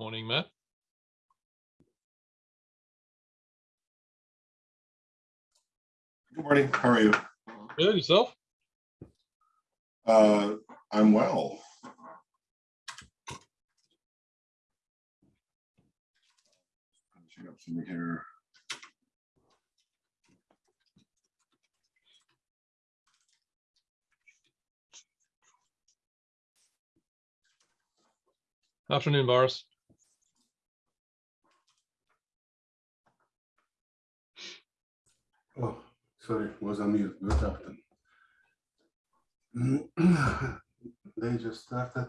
Morning, Matt. Good morning, how are you? Good, yourself? Uh, I'm well. Up something here. Afternoon, Boris. Oh, sorry, was on mute. Good afternoon. They just started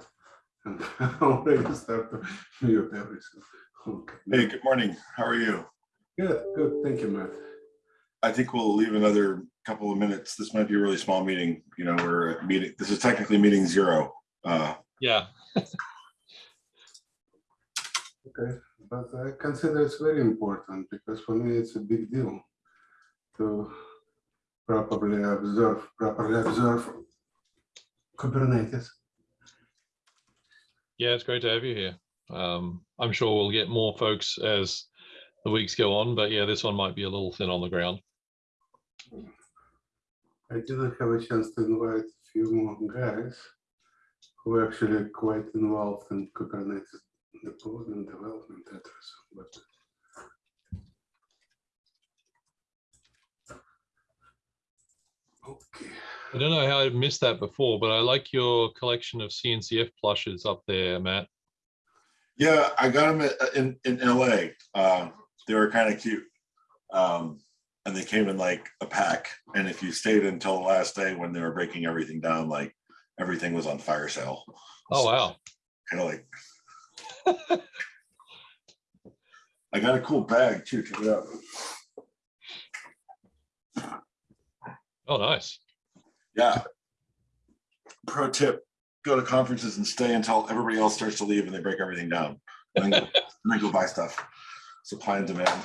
and already started to mute everything. Okay. Hey, good morning, how are you? Good, good. Thank you, Matt. I think we'll leave another couple of minutes. This might be a really small meeting, you know, we're at meeting, this is technically meeting zero. Uh, Yeah, Okay, but I consider it's very important because for me it's a big deal to properly observe, properly observe Kubernetes. yeah, it's great to have you here. Um, I'm sure we'll get more folks as the weeks go on, but yeah, this one might be a little thin on the ground. I didn't have a chance to invite a few more guys who are actually quite involved in Kubernetes deployment, and development. But okay, I don't know how I missed that before, but I like your collection of CNCF plushes up there, Matt. yeah, I got them in, in LA. Uh, they were kind of cute. Um, and they came in like a pack. And if you stayed until the last day when they were breaking everything down, like everything was on fire sale. Oh, wow. Kind of like. I got a cool bag too, check it out. Oh, nice. Yeah. Pro tip, go to conferences and stay until everybody else starts to leave and they break everything down. And then go, then go buy stuff. Supply and demand.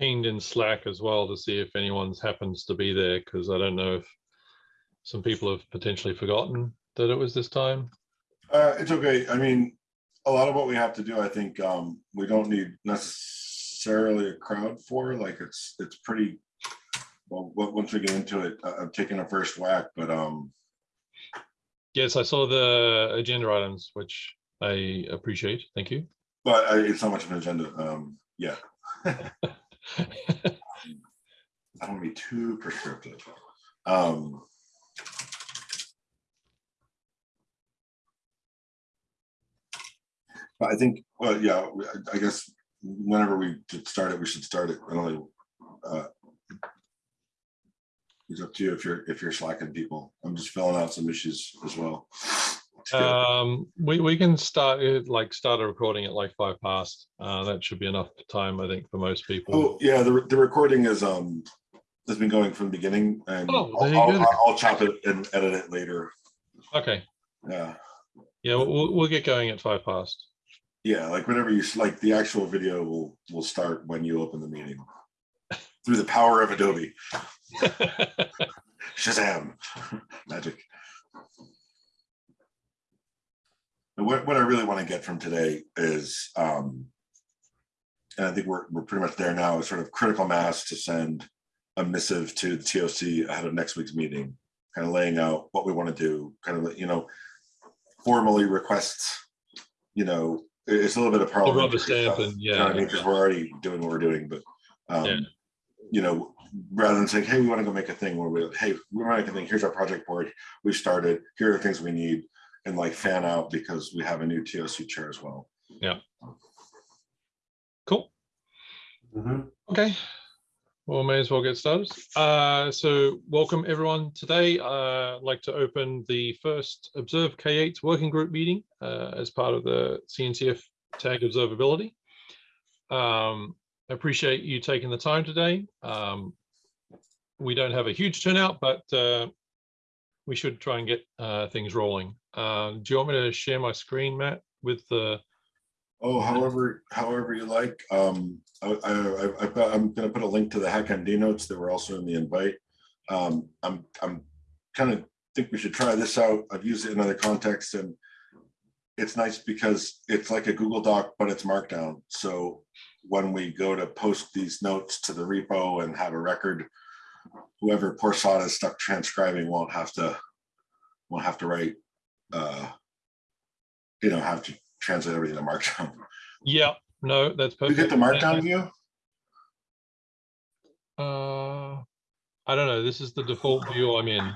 Pinged in Slack as well to see if anyone's happens to be there, because I don't know if some people have potentially forgotten that it was this time. Uh, it's okay. I mean, a lot of what we have to do, I think, um, we don't need necessarily a crowd for, like, it's, it's pretty. Well, once we get into it, I- I'm taking a first whack, but, um, Yes, I saw the agenda items, which I appreciate. Thank you. but I- it's not much of an agenda. Um, yeah, I don't wanna be too prescriptive. Um. But I think, well, yeah, I- I guess whenever we start it, we should start it early. uh, It's up to you if you're, if you're slacking people. I'm just filling out some issues as well. Um, we, we can start it, like, start a recording at like five past. Uh, that should be enough time, I think, for most people. Oh, yeah, the, the recording is, um, has been going from the beginning and Oh, I'll, I'll. I'll chop it and edit it later. Okay, Yeah, yeah, we'll, we'll get going at five past. yeah, like whenever you, like the actual video will, will start when you open the meeting. Through the power of Adobe, Shazam, magic. And what, what I really want to get from today is, um, and I think we're, we're pretty much there now, is sort of critical mass to send a missive to the TOC ahead of next week's meeting, kind of laying out what we want to do, kind of, you know, formally request, you know, it's a little bit of rubber parliamentary stamp and- you know I yeah. mean? Because we're already doing what we're doing, but, Yeah. um, you know, rather than saying, hey, we want to go make a thing where we, hey, we want to make a thing, here's our project board, we've started, here are the things we need, and like fan out because we have a new TOC chair as well. Yeah. Cool. Mhm. Okay. Well, may as well get started. Uh, so welcome everyone today. Uh, I'd like to open the first Observe K8 working group meeting uh, as part of the CNCF tag observability. Um, I appreciate you taking the time today. Um, we don't have a huge turnout, but uh, we should try and get uh, things rolling. Uh, do you want me to share my screen, Matt, with the Oh, however, however you like, um, I, I, I- I'm gonna put a link to the HackMD notes that were also in the invite. Um, I'm, I'm kind of think we should try this out. I've used it in other contexts and it's nice because it's like a Google Doc, but it's markdown. So when we go to post these notes to the repo and have a record, whoever poor sod is stuck transcribing won't have to, won't have to write, uh, you know, have to translate everything to markdown. Yeah, no, that's perfect. You get the markdown view? Uh, I don't know. This is the default view I'm in.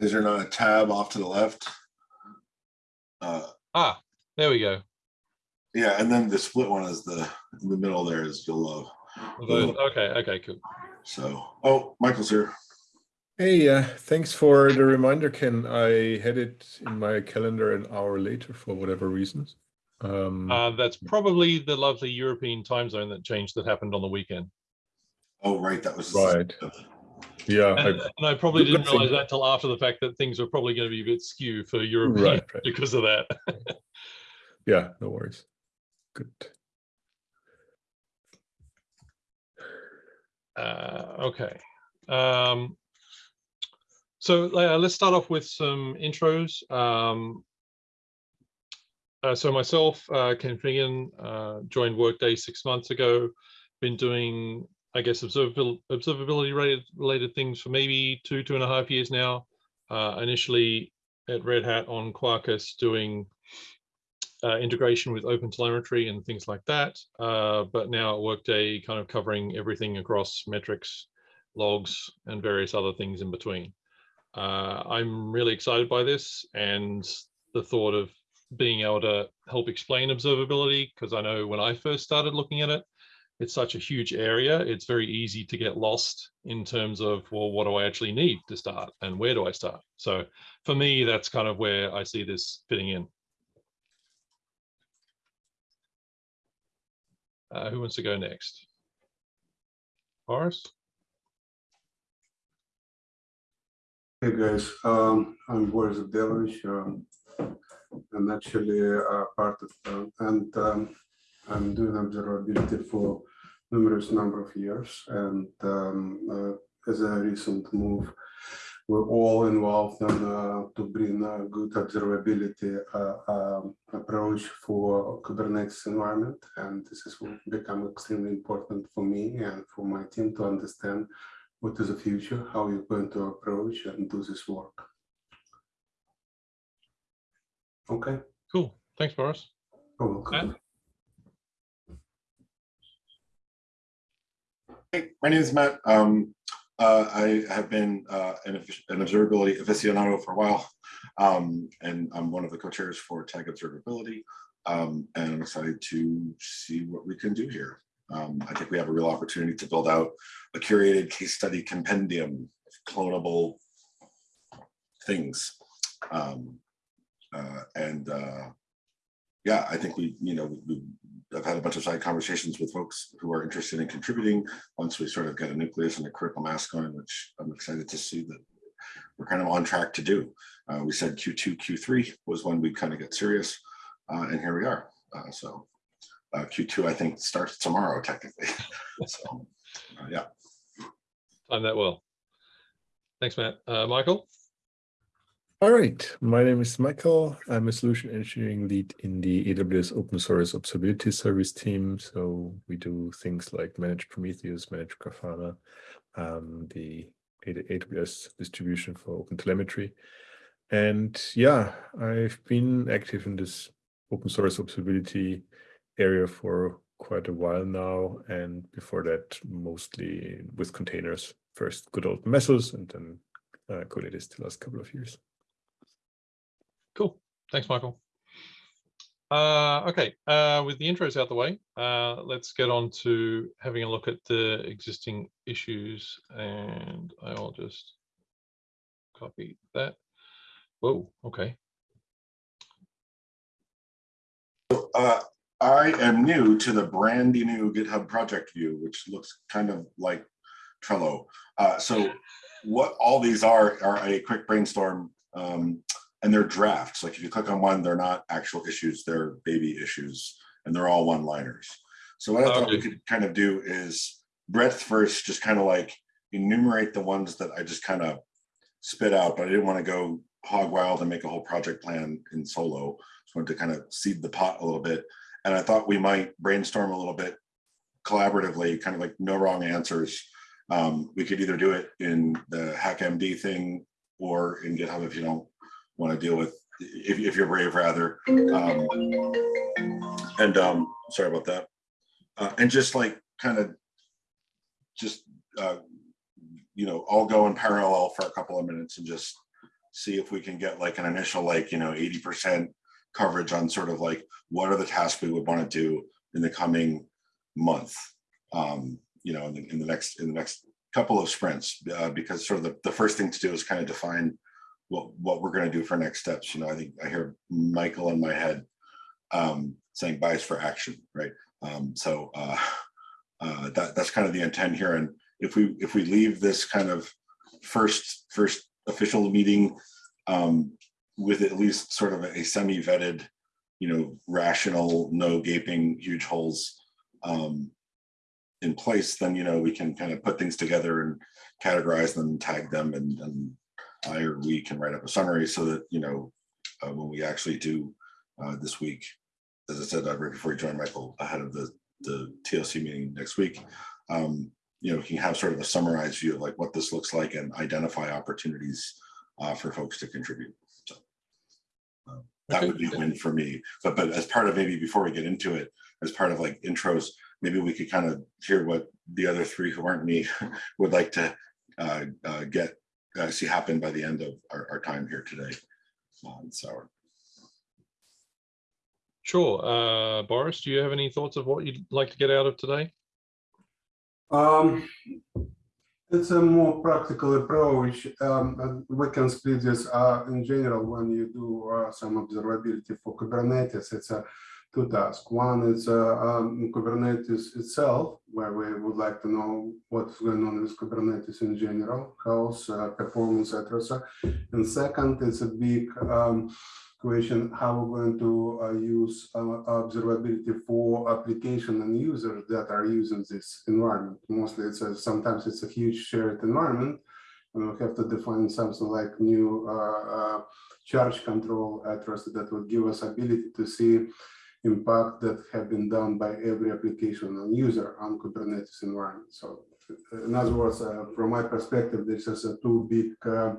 Is there not a tab off to the left? Uh, Ah, there we go. yeah, and then the split one is the, in the middle there is love. Okay, okay, cool. So, oh, Michael's here. Hey, uh, thanks for the reminder, Ken. I had it in my calendar an hour later for whatever reasons. Um, Uh, that's probably the lovely European time zone that changed that happened on the weekend. Oh, right, that was. Right. yeah, And, I, and I probably didn't realize thing. that till after the fact that things were probably going to be a bit skew for Europe Right, right. because of that. yeah, no worries. Good. Uh, okay. Um, so uh, let's start off with some intros. Um, uh, so myself, uh, Ken Finnigan, uh, joined Workday six months ago. Been doing, I guess, observability, related, things for maybe two, two and a half years now. Uh, initially at Red Hat on Quarkus doing uh, integration with OpenTelemetry and things like that. But now at Workday, kind of covering everything across metrics, logs, and various other things in between. Uh, I'm really excited by this and the thought of being able to help explain observability because I know when I first started looking at it, it's such a huge area. It's very easy to get lost in terms of, well, what do I actually need to start and where do I start? So for me, that's kind of where I see this fitting in. Uh, who wants to go next? Horace? Hey guys, um, I'm Boris Abdelovich. Um, I'm actually uh, part of, uh, and um, I'm doing observability for numerous number of years. And um, uh, as a recent move, we're all involved in uh, to bring a good observability uh, um, approach for Kubernetes environment. And this has become extremely important for me and for my team to understand what is the future, how you're going to approach and do this work. Okay, Cool. Thanks, Boris. you're welcome. Hey, my name is Matt. Um, uh, I have been uh, an, an observability aficionado for a while. Um, and I'm one of the co-chairs for Tag Observability. Um, and I'm excited to see what we can do here. Um, I think we have a real opportunity to build out a curated case study compendium of clonable things. Um, uh, and uh, yeah, I think we, you know, we, I've had a bunch of side conversations with folks who are interested in contributing once we sort of get a nucleus and a critical mass going, which I'm excited to see that we're kind of on track to do. Uh, we said Q2, Q3 was when we kind of get serious, uh, and here we are. Uh, so uh, Q2, I think, starts tomorrow technically. so uh, yeah, Time that well. Thanks, Matt. Uh, Michael? All right, my name is Michael. I'm a solution engineering lead in the AWS open source observability service team. So we do things like manage Prometheus, manage Grafana, um, the AWS distribution for open telemetry. And yeah, I've been active in this open source observability area for quite a while now, and before that, mostly with containers. First, good old Mesos, and then uh, Kubernetes the last couple of years. Cool. Thanks, Michael. Uh, okay, uh, with the intros out the way, uh, let's get on to having a look at the existing issues and I'll just copy that. Whoa, okay. Uh, I am new to the brandy new GitHub project view, which looks kind of like Trello. Uh, so what all these are are a quick brainstorm um, and they're drafts. Like if you click on one, they're not actual issues, they're baby issues, and they're all one-liners. So what I thought we could kind of do is breadth first, just kind of like enumerate the ones that I just kind of spit out, but I didn't want to go hog wild and make a whole project plan in solo. Just wanted to kind of seed the pot a little bit. And I thought we might brainstorm a little bit collaboratively, kind of like no wrong answers. Um, we could either do it in the HackMD thing or in GitHub if you don't want to deal with, if, if you're brave rather. Um, and um, sorry about that. Uh, and just like kind of just, uh, you know, all go in parallel for a couple of minutes and just see if we can get like an initial, like, you know, 80% coverage on sort of like, what are the tasks we would want to do in the coming month? Um, you know, in the, in the next, in the next couple of sprints, uh, because sort of the, the first thing to do is kind of define what, what we're going to do for next steps. You know, I think I hear Michael in my head um, saying bias for action, right? Um, so uh, uh, that that's kind of the intent here. And if we if we leave this kind of first first official meeting um, with at least sort of a semi vetted, you know, rational, no gaping huge holes um, in place, then you know we can kind of put things together and categorize them, tag them, and, and I or we can write up a summary so that you know uh, when we actually do uh, this week, as I said uh, right before you joined Michael, ahead of the the TOC meeting next week, um, you know, can have sort of a summarized view of like what this looks like and identify opportunities uh, for folks to contribute. So that Okay. would be a win for me. But but as part of maybe before we get into it, as part of like intros, maybe we could kind of hear what the other three who aren't me would like to uh, uh, get uh, see happen by the end of our, our time here today. Um, so Sure. Uh, Boris, do you have any thoughts of what you'd like to get out of today? Um, it's a more practical approach. Um, we can split this uh, in general when you do uh, some observability for Kubernetes. It's a two tasks. One is uh, um, Kubernetes itself, where we would like to know what's going on with Kubernetes in general, health, uh, performance, etc. And second, it's a big um, question how we're going to uh, use uh, observability for application and users that are using this environment. Mostly it's a, sometimes it's a huge shared environment and we have to define something like new uh, uh, charge control address that will give us ability to see impact that have been done by every application and user on Kubernetes environment. So in other words, uh, from my perspective, this is a two big uh,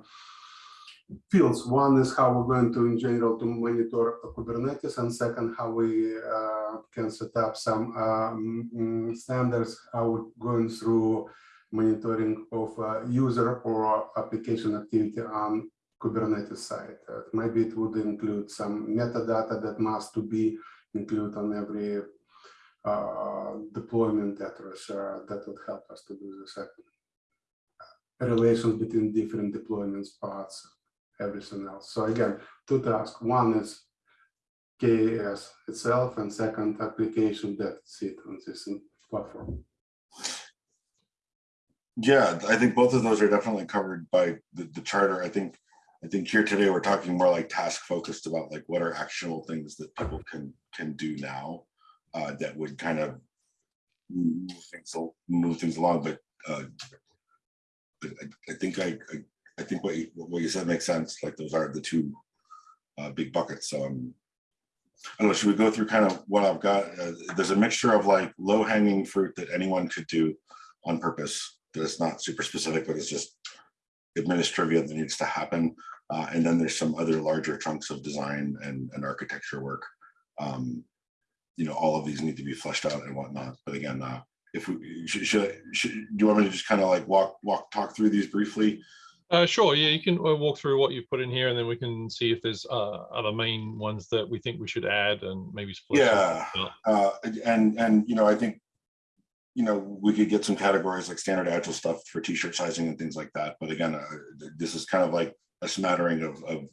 fields. One is how we're going to, in general, to monitor Kubernetes, and second, how we uh, can set up some um, standards, how we're going through monitoring of uh, user or application activity on Kubernetes side. Uh, maybe it would include some metadata that must to be included on every uh, deployment address uh, that would help us to do this. Uh, relations between different deployments paths everything else. So again, two tasks. One is K8s itself, and second application that sit on this platform. yeah, I think both of those are definitely covered by the, the charter. I think I think here today we're talking more like task focused about like what are actionable things that people can can do now uh, that would kind of move things move things along. But uh, I, I think I, I I think what you, what you said makes sense. Like those are the two uh, big buckets. So um, I don't know. Should we go through kind of what I've got? Uh, there's a mixture of like low hanging fruit that anyone could do on purpose. That it's not super specific, but it's just administrative that needs to happen. Uh, and then there's some other larger chunks of design and, and architecture work um, you know, all of these need to be fleshed out and whatnot. But again, uh, if we should, should, should, do you want me to just kind of like walk, walk, talk through these briefly? Uh, sure, yeah, you can uh, walk through what you've put in here and then we can see if there's uh, other main ones that we think we should add and maybe split. Yeah. Uh, and, and, you know, I think, you know, we could get some categories like standard agile stuff for t-shirt sizing and things like that. But again, uh, this is kind of like a smattering of, of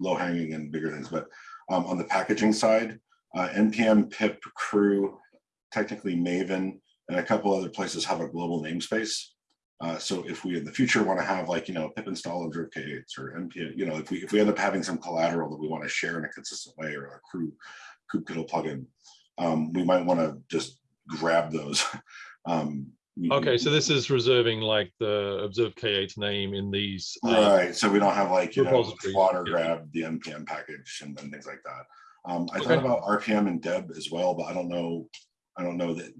low hanging and bigger things. But um, on the packaging side, uh, NPM, PIP, Krew, technically Maven, and a couple other places have a global namespace. Uh, so if we in the future want to have like, you know, pip install observe K8s or NPM, you know, if we, if we end up having some collateral that we want to share in a consistent way or a Krew kubectl plugin, um, we might want to just grab those. um, Okay, so this is reserving like the observed K8 name in these. uh, Right, so we don't have like, you know, water yeah. grab the NPM package and then things like that. Um, I Okay. thought about RPM and Deb as well, but I don't know, I don't know that.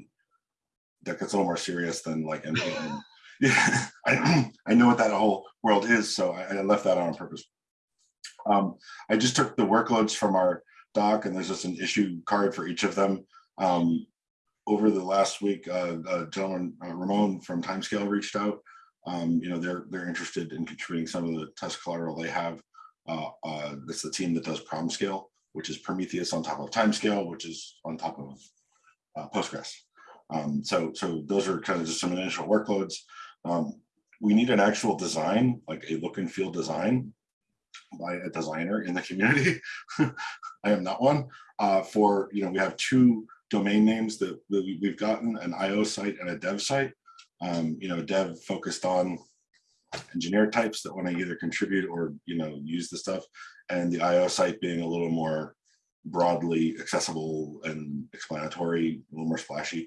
That gets a little more serious than like NPM. Yeah, I, I know what that whole world is, so I, I left that on purpose. Um, I just took the workloads from our doc and there's just an issue card for each of them. Um, over the last week, uh, uh, gentleman, uh, Ramon from Timescale reached out. Um, you know, they're, they're interested in contributing some of the test collateral they have. Uh, uh, that's the team that does PromScale, which is Prometheus on top of Timescale, which is on top of uh, Postgres. Um, so, so those are kind of just some initial workloads. Um, we need an actual design, like a look and feel design by a designer in the community. I am not one. For, you know, we have two domain names that, that we- we've gotten, an IO site and a dev site. Um, you know, dev focused on engineer types that want to either contribute or, you know, use the stuff. And the IO site being a little more broadly accessible and explanatory, a little more splashy.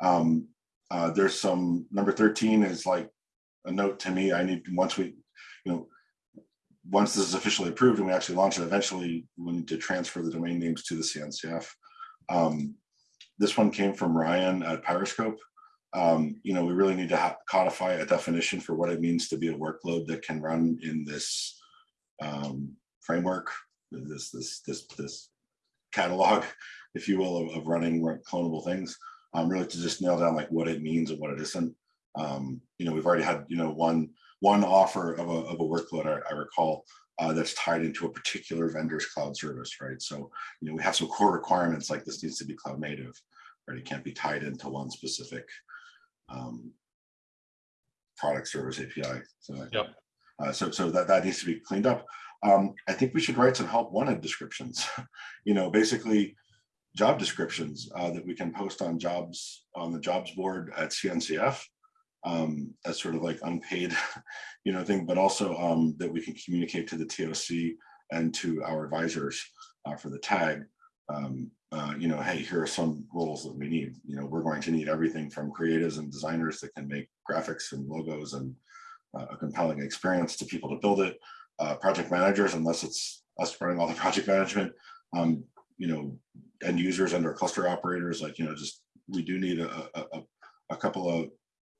Um, uh, there's some, number 13 is like a note to me, I need, once we, you know, once this is officially approved and we actually launch it, eventually we need to transfer the domain names to the CNCF. Um, this one came from Ryan at Pyroscope. Um, you know, we really need to codify a definition for what it means to be a workload that can run in this um, framework, this this this this catalog, if you will, of, of running clonable things. Um, really to just nail down like what it means and what it isn't. Um, you know, we've already had you know one one offer of a of a workload I, I recall uh, that's tied into a particular vendor's cloud service, right? So you know we have some core requirements like this needs to be cloud native, right? It can't be tied into one specific um, product service API. So, Yep. uh, so, so that, that needs to be cleaned up. Um, I think we should write some help wanted descriptions, you know, basically job descriptions uh, that we can post on jobs on the jobs board at CNCF um, as sort of like unpaid, you know, thing, but also um, that we can communicate to the TOC and to our advisors uh, for the tag. Um, uh, you know, hey, here are some roles that we need. You know, we're going to need everything from creatives and designers that can make graphics and logos and uh, a compelling experience to people to build it. Uh, project managers, unless it's us running all the project management, um, you know, end users and our cluster operators, like, you know, just, we do need a, a, a, a couple of,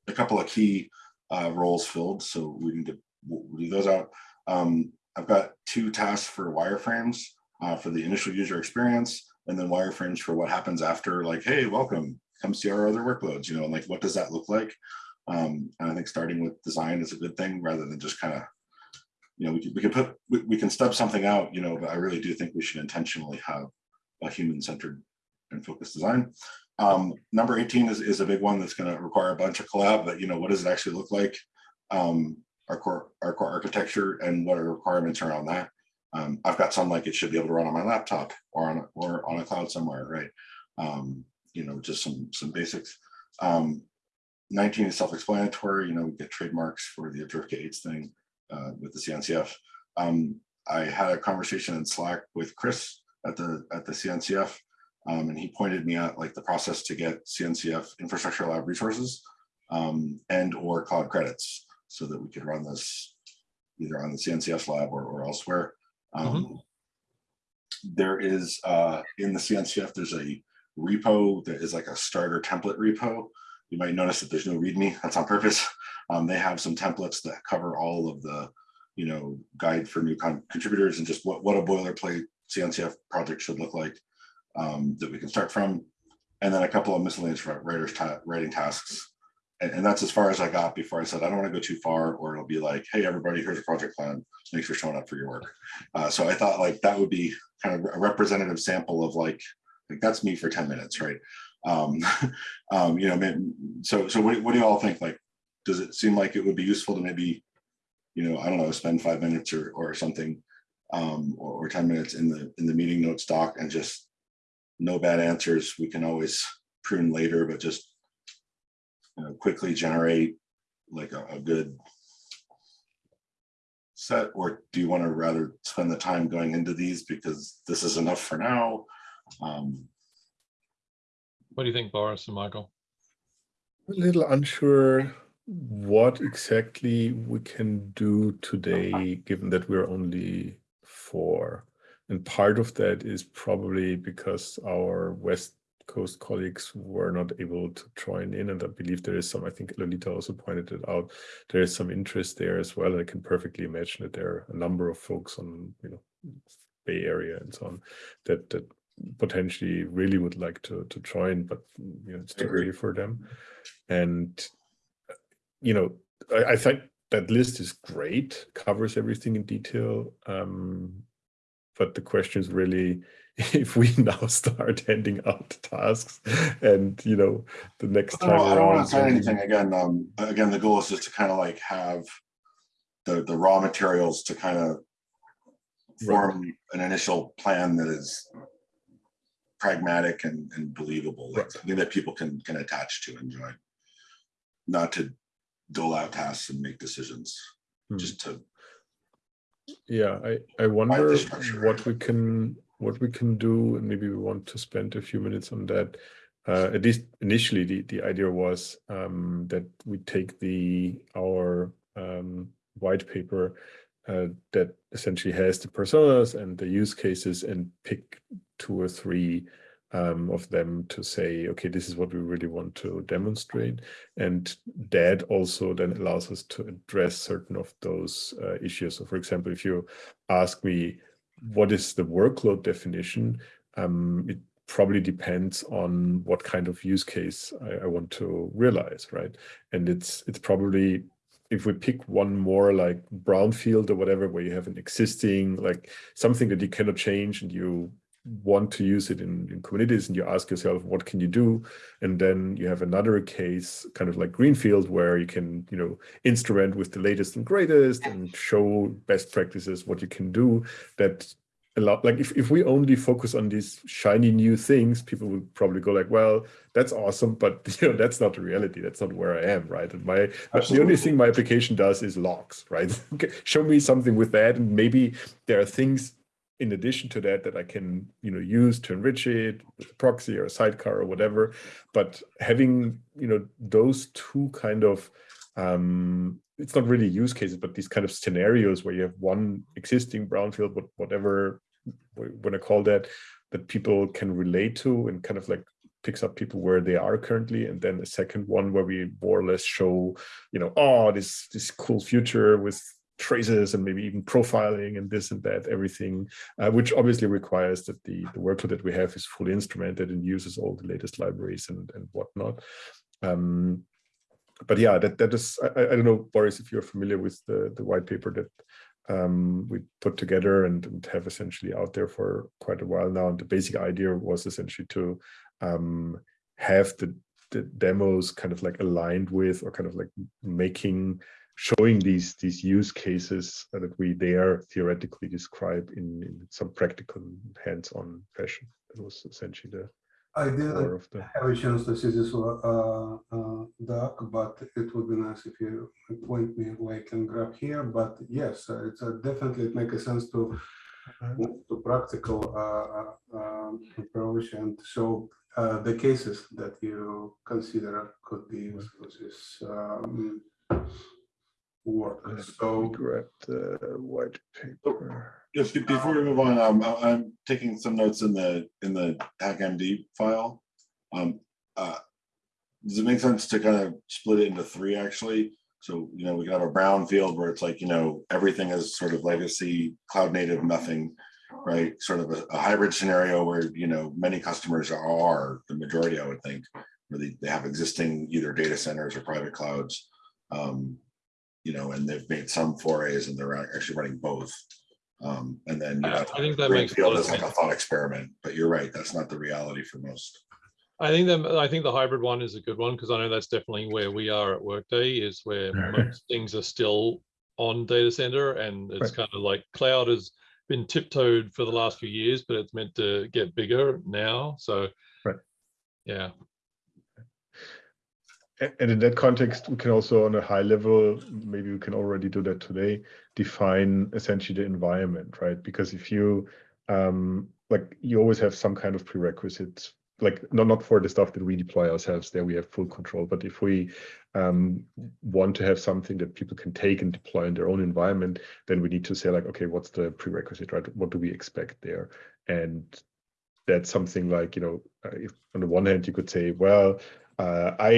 a couple of key uh, roles filled. So we need to leave those out. Um, I've got two tasks for wireframes uh, for the initial user experience and then wireframes for what happens after like, hey, welcome, come see our other workloads, you know, and like, what does that look like? Um, and I think starting with design is a good thing rather than just kind of, you know, we can, we can put, we, we can stub something out, you know, but I really do think we should intentionally have a human-centered and focused design. Um, number 18 is, is a big one that's going to require a bunch of collab, but you know, what does it actually look like? Um, our core, our core architecture and what are requirements around that? Um, I've got some like it should be able to run on my laptop or on a, or on a cloud somewhere, right? Um, you know, just some some basics. Um, 19 is self-explanatory. You know, we get trademarks for the observe K8s thing uh, with the CNCF. Um, I had a conversation in Slack with Chris at the at the CNCF, um, and he pointed me at like the process to get CNCF infrastructure lab resources um, and or cloud credits so that we could run this either on the CNCF lab or, or elsewhere. Um, There is uh, in the CNCF, there's a repo that is like a starter template repo. You might notice that there's no README. That's on purpose. Um, they have some templates that cover all of the, you know, guide for new con- contributors and just what what a boilerplate CNCF project should look like. Um, that we can start from. And then a couple of miscellaneous writers, ta- writing tasks. And, and that's as far as I got before I said, I don't want to go too far, or it'll be like, hey, everybody, here's a project plan. Thanks for showing up for your work. Uh, so I thought like that would be kind of a representative sample of like, like that's me for 10 minutes, right? Um, um, you know, man, so, so what, what do you all think? Like, does it seem like it would be useful to maybe, you know, I don't know, spend five minutes or, or something, um, or, or 10 minutes in the, in the meeting notes doc and just no bad answers. We can always prune later, but just you know, quickly generate like a, a good set, or do you want to rather spend the time going into these because this is enough for now? Um, What do you think, Boris and Michael? A little unsure what exactly we can do today, given that we're only four. And part of that is probably because our West Coast colleagues were not able to join in. And I believe there is some, I think Lolita also pointed it out, there is some interest there as well. And I can perfectly imagine that there are a number of folks on, you know, Bay Area and so on that, that potentially really would like to, to join, but you know, it's too early for them. And you know, I, I think that list is great, covers everything in detail. Um, but the question is really if we now start handing out tasks and you know the next time I don't want to say anything again. Um, again, the goal is just to kind of like have the, the raw materials to kind of form an initial plan that is pragmatic and, and believable, like Right. something that people can, can attach to and join Not to dole out tasks and make decisions, Hmm. just to, Yeah, I, I wonder what we can what we can do, and maybe we want to spend a few minutes on that. Uh, at least initially, the, the idea was um, that we take the our um, white paper uh, that essentially has the personas and the use cases and pick two or three um, of them to say, okay, this is what we really want to demonstrate. And that also then allows us to address certain of those uh, issues. So for example, if you ask me, what is the workload definition? Um, it probably depends on what kind of use case I, I want to realize, right? And it's it's probably if we pick one more like brownfield or whatever, where you have an existing like something that you cannot change and you want to use it in, in Kubernetes and you ask yourself what can you do? And then you have another case kind of like greenfield where you can you know instrument with the latest and greatest and show best practices what you can do. That a lot like if, if we only focus on these shiny new things people would probably go like well that's awesome but you know that's not the reality. That's not where i am right? And my the only thing my application does is logs right? Show me something with that and maybe there are things in addition to that that i can you know use to enrich it with a proxy or a sidecar or whatever. But having you know those two kind of um it's not really use cases but these kind of scenarios where you have one existing brownfield but whatever want to call that that people can relate to and kind of like picks up people where they are currently. And then a second one where we more or less show you know oh this this cool future with traces and maybe even profiling and this and that everything uh, which obviously requires that the the workload that we have is fully instrumented and uses all the latest libraries and and whatnot um but yeah that that is I, I don't know boris if you're familiar with the the white paper that um, we put together and, and, have essentially out there for quite a while now. And the basic idea was essentially to um, have the, the demos kind of like aligned with or kind of like making showing these these use cases that we there theoretically describe in, in some practical hands-on fashion. That was essentially the I didn't of the have a chance to see this uh, uh, doc, but it would be nice if you point me where I can grab here. But yes, uh, it's uh, definitely it makes a sense to move to practical uh, uh, um, approach and show uh, the cases that you consider could be used for this um, work. So grab the white paper. just be- before we move on, um, I'm taking some notes in the, in the HackMD file. Um, uh, Does it make sense to kind of split it into three, actually? So, you know, we can have a brown field where it's like, you know, everything is sort of legacy, cloud native, nothing. right? Sort of a, a hybrid scenario where, you know, many customers are, the majority, I would think, where they, they have existing either data centers or private clouds. Um, you know, and they've made some forays and they're actually running both. Um, and then you I have I think that makes. a Greenfield lot like a thought experiment, but you're right, that's not the reality for most. I think that, I think the hybrid one is a good one, because I know that's definitely where we are at Workday, is where most things are still on data center, and it's Right. kind of like cloud has been tiptoed for the last few years, but it's meant to get bigger now, so. Right. Yeah, A- And in that context, we can also, on a high level, maybe we can already do that today, define essentially the environment, right? Because if you, um, like, you always have some kind of prerequisites, like not not for the stuff that we deploy ourselves. There we have full control. But if we um, want to have something that people can take and deploy in their own environment, then we need to say like, okay, what's the prerequisite, right? What do we expect there? And that's something like, you know, uh, if on the one hand you could say, well, uh, I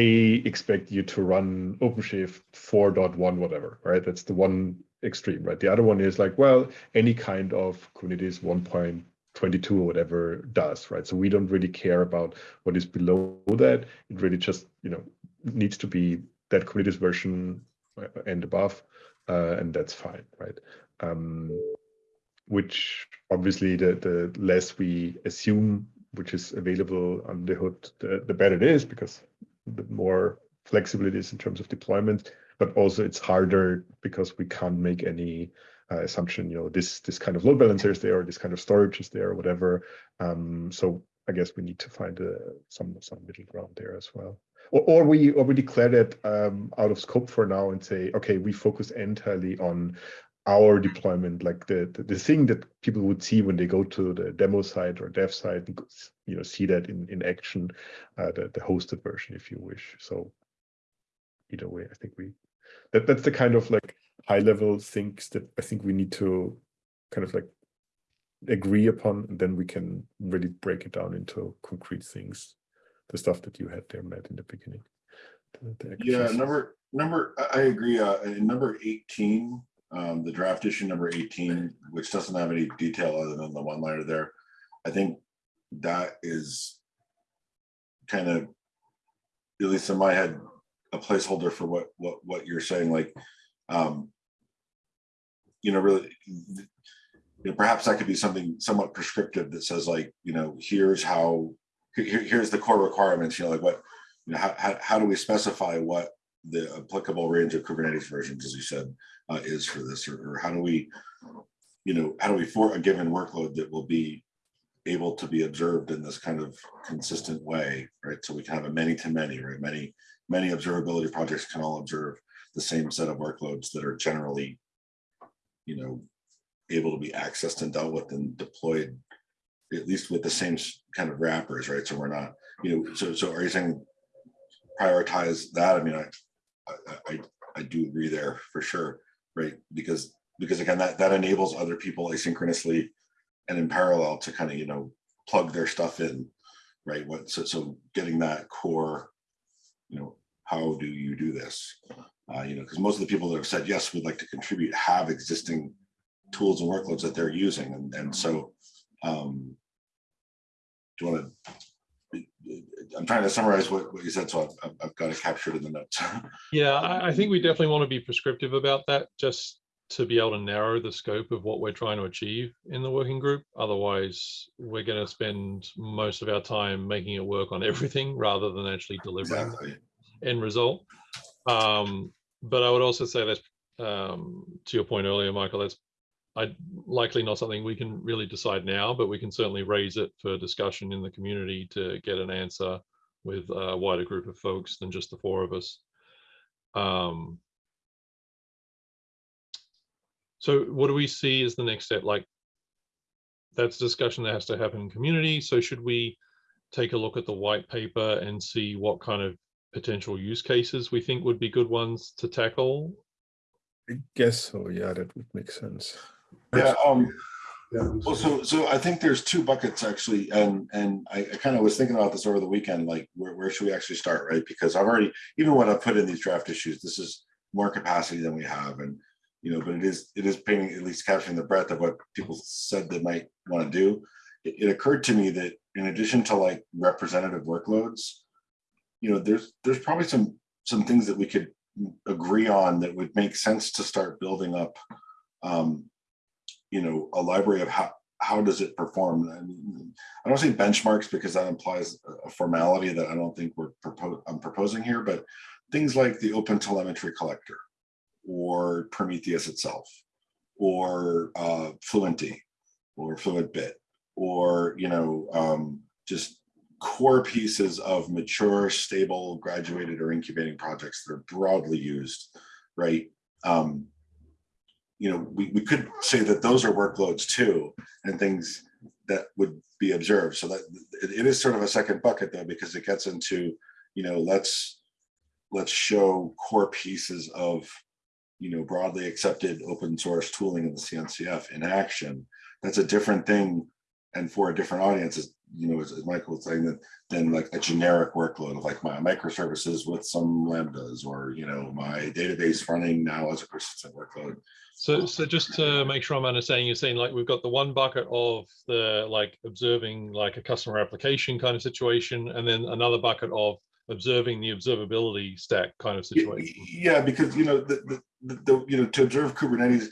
expect you to run OpenShift 4.1, whatever, right? That's the one extreme, right? The other one is like, well, any kind of Kubernetes 1.22 or whatever does, right? So we don't really care about what is below that. It really just, you know, needs to be that Kubernetes version uh, and above, uh, and that's fine, right? Um, which obviously the, the less we assume which is available on the hood, the, the better it is because more flexible it is in terms of deployment, but also it's harder because we can't make any uh, assumption, you know, this this kind of load balancer is there, or this kind of storage is there, or whatever. Um, so I guess we need to find a, some some middle ground there as well. Or, or we or we declare that um, out of scope for now and say, okay, we focus entirely on our deployment, like the, the the thing that people would see when they go to the demo site or dev site, and you know, see that in in action, uh, the the hosted version, if you wish. So either way, I think we that that's the kind of like high level things that I think we need to kind of like agree upon, and then we can really break it down into concrete things. The stuff that you had there, Matt, in the beginning. The- the Yeah, number, number, I, agree, uh, in number eighteen, um, the draft issue number eighteen, which doesn't have any detail other than the one liner there. I think that is kind of, at least in my head, a placeholder for what, what, what you're saying, like, um, you know, really, you know, perhaps that could be something somewhat prescriptive that says like, you know, here's how, here, here's the core requirements, you know, like what, you know, how, how, how do we specify what the applicable range of Kubernetes versions, as you said, uh, is for this, or, or how do we, you know, how do we for a given workload that will be able to be observed in this kind of consistent way, right? So we can have a many to many, right? Many, many observability projects can all observe the same set of workloads that are generally, you know, able to be accessed and dealt with and deployed at least with the same kind of wrappers, right? So we're not, you know, so, so are you saying prioritize that? I mean, I, I, I, do agree there for sure, right? Because, because again, that, that enables other people asynchronously and in parallel to kind of, you know, plug their stuff in, right? What, so, so getting that core, you know, how do you do this? Uh, you know, because most of the people that have said, yes, we'd like to contribute, have existing tools and workloads that they're using. And, and so, um, do you want to, I'm trying to summarize what, what you said, so I've- I've, got it captured in the notes. yeah, I, I think we definitely want to be prescriptive about that, just to be able to narrow the scope of what we're trying to achieve in the working group. Otherwise, we're going to spend most of our time making it work on everything rather than actually delivering Exactly. end result. Um, but I would also say that's um, to your point earlier, Michael. That's I likely not something we can really decide now, but we can certainly raise it for discussion in the community to get an answer with a wider group of folks than just the four of us. Um, so what do we see as the next step? Like that's a discussion that has to happen in community. So should we take a look at the white paper and see what kind of potential use cases we think would be good ones to tackle? I guess so. Yeah, that would make sense. Yeah, um, Yeah, well, so, so I think there's two buckets actually, and, and I, I kind of was thinking about this over the weekend, like, where, where should we actually start, right? Because I've already, even when I put in these draft issues, this is more capacity than we have, and, you know, but it is, it is painting, at least capturing the breadth of what people said they might want to do. It, it occurred to me that in addition to like representative workloads, you know, there's, there's probably some, some things that we could agree on that would make sense to start building up, um, you know, a library of how, how does it perform? And I don't say benchmarks because that implies a formality that I don't think we're propose I'm proposing here, but things like the open telemetry collector or Prometheus itself or uh, Fluentd or FluentBit or, you know, um, just core pieces of mature, stable, graduated or incubating projects that are broadly used, right? Um, you know, we, we could say that those are workloads too, and things that would be observed. So that it, it is sort of a second bucket though, because it gets into, you know, let's let's show core pieces of, you know, broadly accepted open source tooling in the CNCF in action. That's a different thing and for a different audience, you know, as, as Michael was saying, that than like a generic workload of like my microservices with some lambdas or, you know, my database running now as a persistent workload. So, so just to make sure I'm understanding, you're saying like we've got the one bucket of the like observing like a customer application kind of situation, and then another bucket of observing the observability stack kind of situation. Yeah, because you know the, the, the, you know to observe Kubernetes,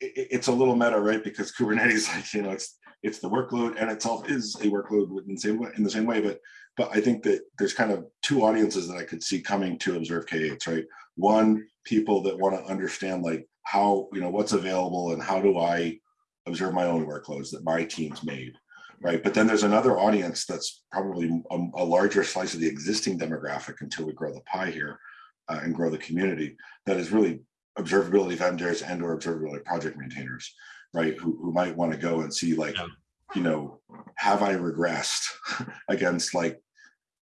i- i- it's a little meta, right? Because Kubernetes, like you know, it's it's the workload and itself is a workload in the same way in the same way. But but I think that there's kind of two audiences that I could see coming to observe K8s, right? One, people that want to understand like how you know what's available and how do I observe my own workloads that my team's made right? But then there's another audience that's probably a, a larger slice of the existing demographic until we grow the pie here uh, and grow the community that is really observability vendors and or observability project maintainers, right? Who, who might want to go and see like, Yeah. you know, have I regressed against like,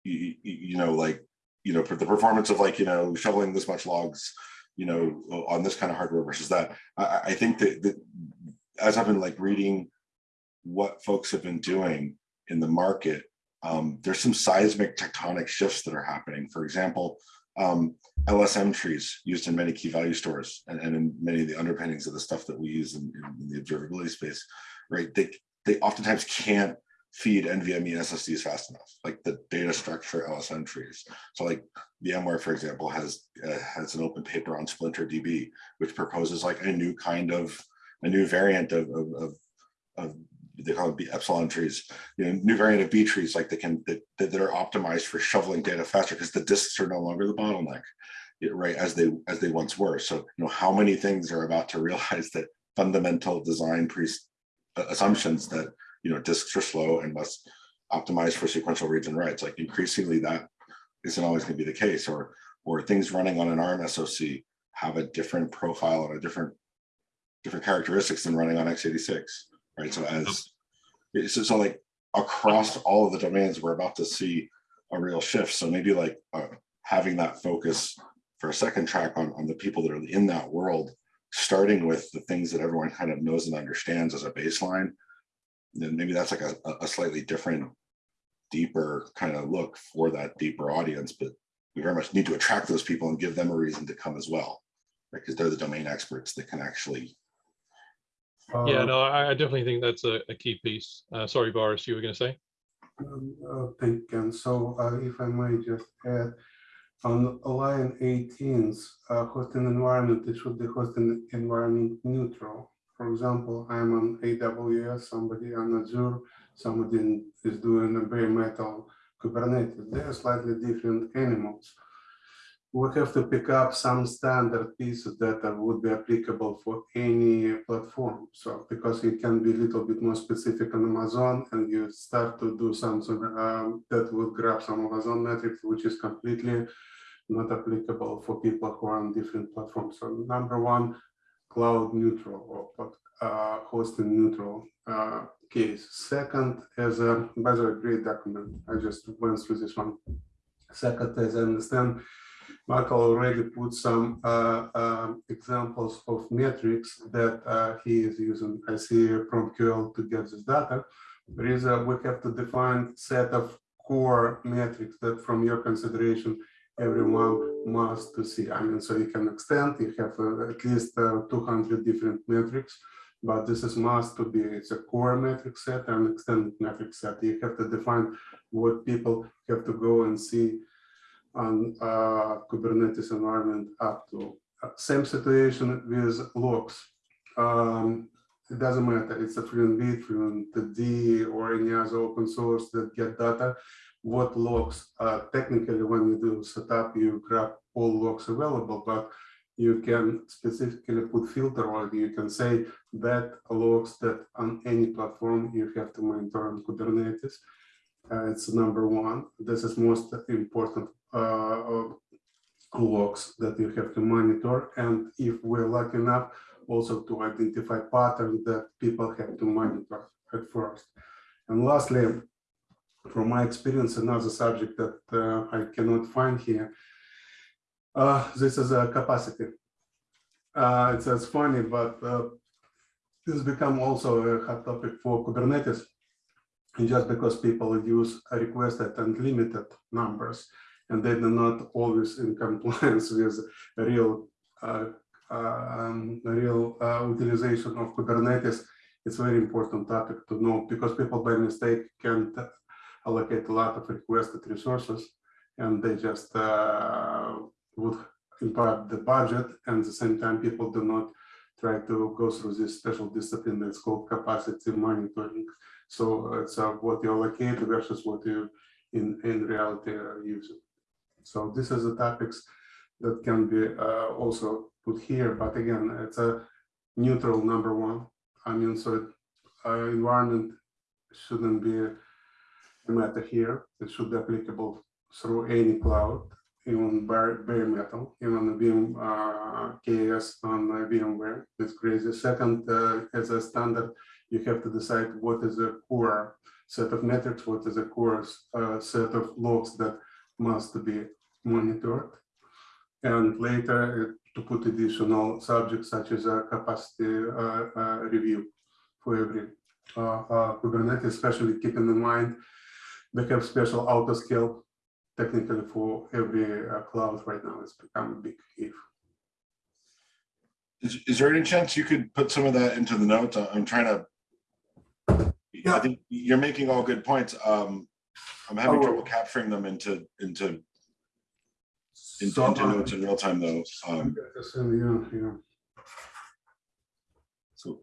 you, you know, like, you know, for the performance of like, you know, shoveling this much logs, you know, on this kind of hardware versus that. I, I- I think that, that as I've been like reading what folks have been doing in the market, um, there's some seismic tectonic shifts that are happening. For example, um, LSM trees used in many key value stores and, and in many of the underpinnings of the stuff that we use in, in the observability space, right? They, they oftentimes can't feed NVMe SSDs fast enough, like the data structure LSM trees. So like VMware, for example, has uh, has an open paper on Splinter DB, which proposes like a new kind of a new variant of, of, of, of they call it B epsilon trees, you know, new variant of B trees, like they can that, that are optimized for shoveling data faster because the disks are no longer the bottleneck, right? As they as they once were. So you know how many things are about to realize that fundamental design pre uh, assumptions that you know disks are slow and must optimize for sequential reads and writes. Like increasingly that isn't always going to be the case, or or things running on an ARM SoC have a different profile and a different different characteristics than running on x86, right? So as so, so like across all of the domains, we're about to see a real shift. So maybe like uh, having that focus for a second track on, on the people that are in that world, starting with the things that everyone kind of knows and understands as a baseline, then maybe that's like a, a slightly different, deeper kind of look for that deeper audience. But we very much need to attract those people and give them a reason to come as well, right? Because they're the domain experts that can actually Yeah, Uh, no, I, I definitely think that's a, a key piece. Uh, sorry, Boris, you were going to say? Um, uh, Thank you, Ken. So uh, if I might just add, on line 18, uh, hosting environment, it should be hosting environment neutral. For example, I'm on AWS, somebody on Azure, somebody is doing a bare metal Kubernetes. They are slightly different animals. We have to pick up some standard pieces that would be applicable for any platform. So because it can be a little bit more specific on Amazon and you start to do something um, that would grab some Amazon metrics, which is completely not applicable for people who are on different platforms. So number one, cloud neutral or uh, hosting neutral uh, case. Second, as a, by the way, great document. I just went through this one. Second, as I understand, Michael already put some uh, um, examples of metrics that uh, he is using. I see from QL to get this data. There is a, we have to define set of core metrics that from your consideration everyone must to see. I mean, so you can extend, you have uh, at least uh, 200 different metrics, but this is must to be, it's a core metric set and extended metric set. You have to define what people have to go and see on uh, Kubernetes environment up to. Uh, Same situation with logs. Um, it doesn't matter, it's a FluentD, FluentD, or any other open source that get data. What logs, uh, technically, when you do setup, you grab all logs available, but you can specifically put filter or you can say that logs that on any platform you have to monitor on Kubernetes. Uh, it's number one. This is most important logs that you have to monitor. And if we're lucky enough, also to identify patterns that people have to monitor at first. And lastly, from my experience, another subject that uh, I cannot find here, uh, this is a capacity. Uh, it's, it's funny, but uh, this become also a hot topic for Kubernetes, just because people use requested and limited numbers, and they're not always in compliance with real uh, um, real uh, utilization of Kubernetes, it's a very important topic to know because people by mistake can allocate a lot of requested resources and they just uh, would impact the budget and at the same time people do not try to go through this special discipline that's called capacity monitoring. So it's uh, what you allocate versus what you in, in reality are using. So this is the topics that can be uh, also put here, but again, it's a neutral number one. I mean, so uh, environment shouldn't be a matter here. It should be applicable through any cloud, even bare, bare metal, even Vim uh, KS on VMware. It's crazy. Second, uh, as a standard, you have to decide what is a core set of metrics, what is a core uh, set of logs that must be monitored. And later to put additional subjects such as a capacity uh, uh, review for every uh, Kubernetes, especially keeping in mind they have special auto scale technically for every cloud right now. It's become a big if. Is, is there any chance you could put some of that into the notes? I- I'm trying to. I Yeah. think you're making all good points. Um, I'm having will. trouble capturing them into, into, into So, into notes in real time though. Um, yes, yeah, yeah. so,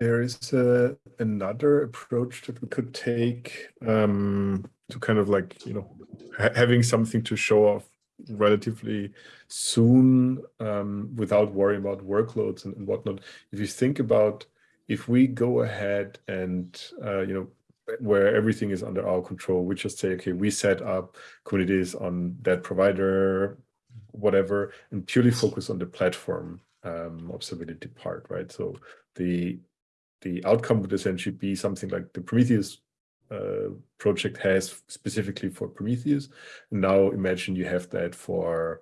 There is uh, another approach that we could take um, to kind of like, you know, ha having something to show off relatively soon um, without worrying about workloads and, and whatnot. If you think about if we go ahead and, uh, you know, where everything is under our control, we just say, okay, we set up Kubernetes on that provider, whatever, and purely focus on the platform um, observability part, right? So the the outcome would essentially be something like the Prometheus uh, project has specifically for Prometheus. Now imagine you have that for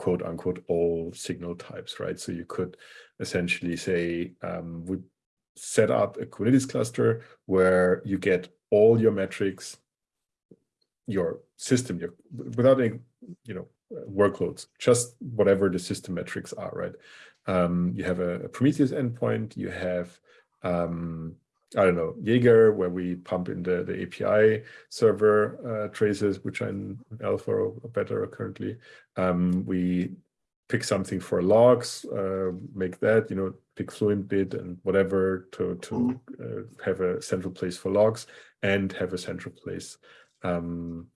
quote unquote all signal types, right? So you could essentially say um, we set up a Kubernetes cluster where you get all your metrics, your system, your without any, you know, workloads, just whatever the system metrics are, right? Um, you have a, a Prometheus endpoint, you have um, I don't know, Jaeger, where we pump in the, the API server uh, traces, which are in alpha or better currently. Um, we pick something for logs, uh, make that, you know, pick Fluent bit and whatever to, to uh, have a central place for logs and have a central place um,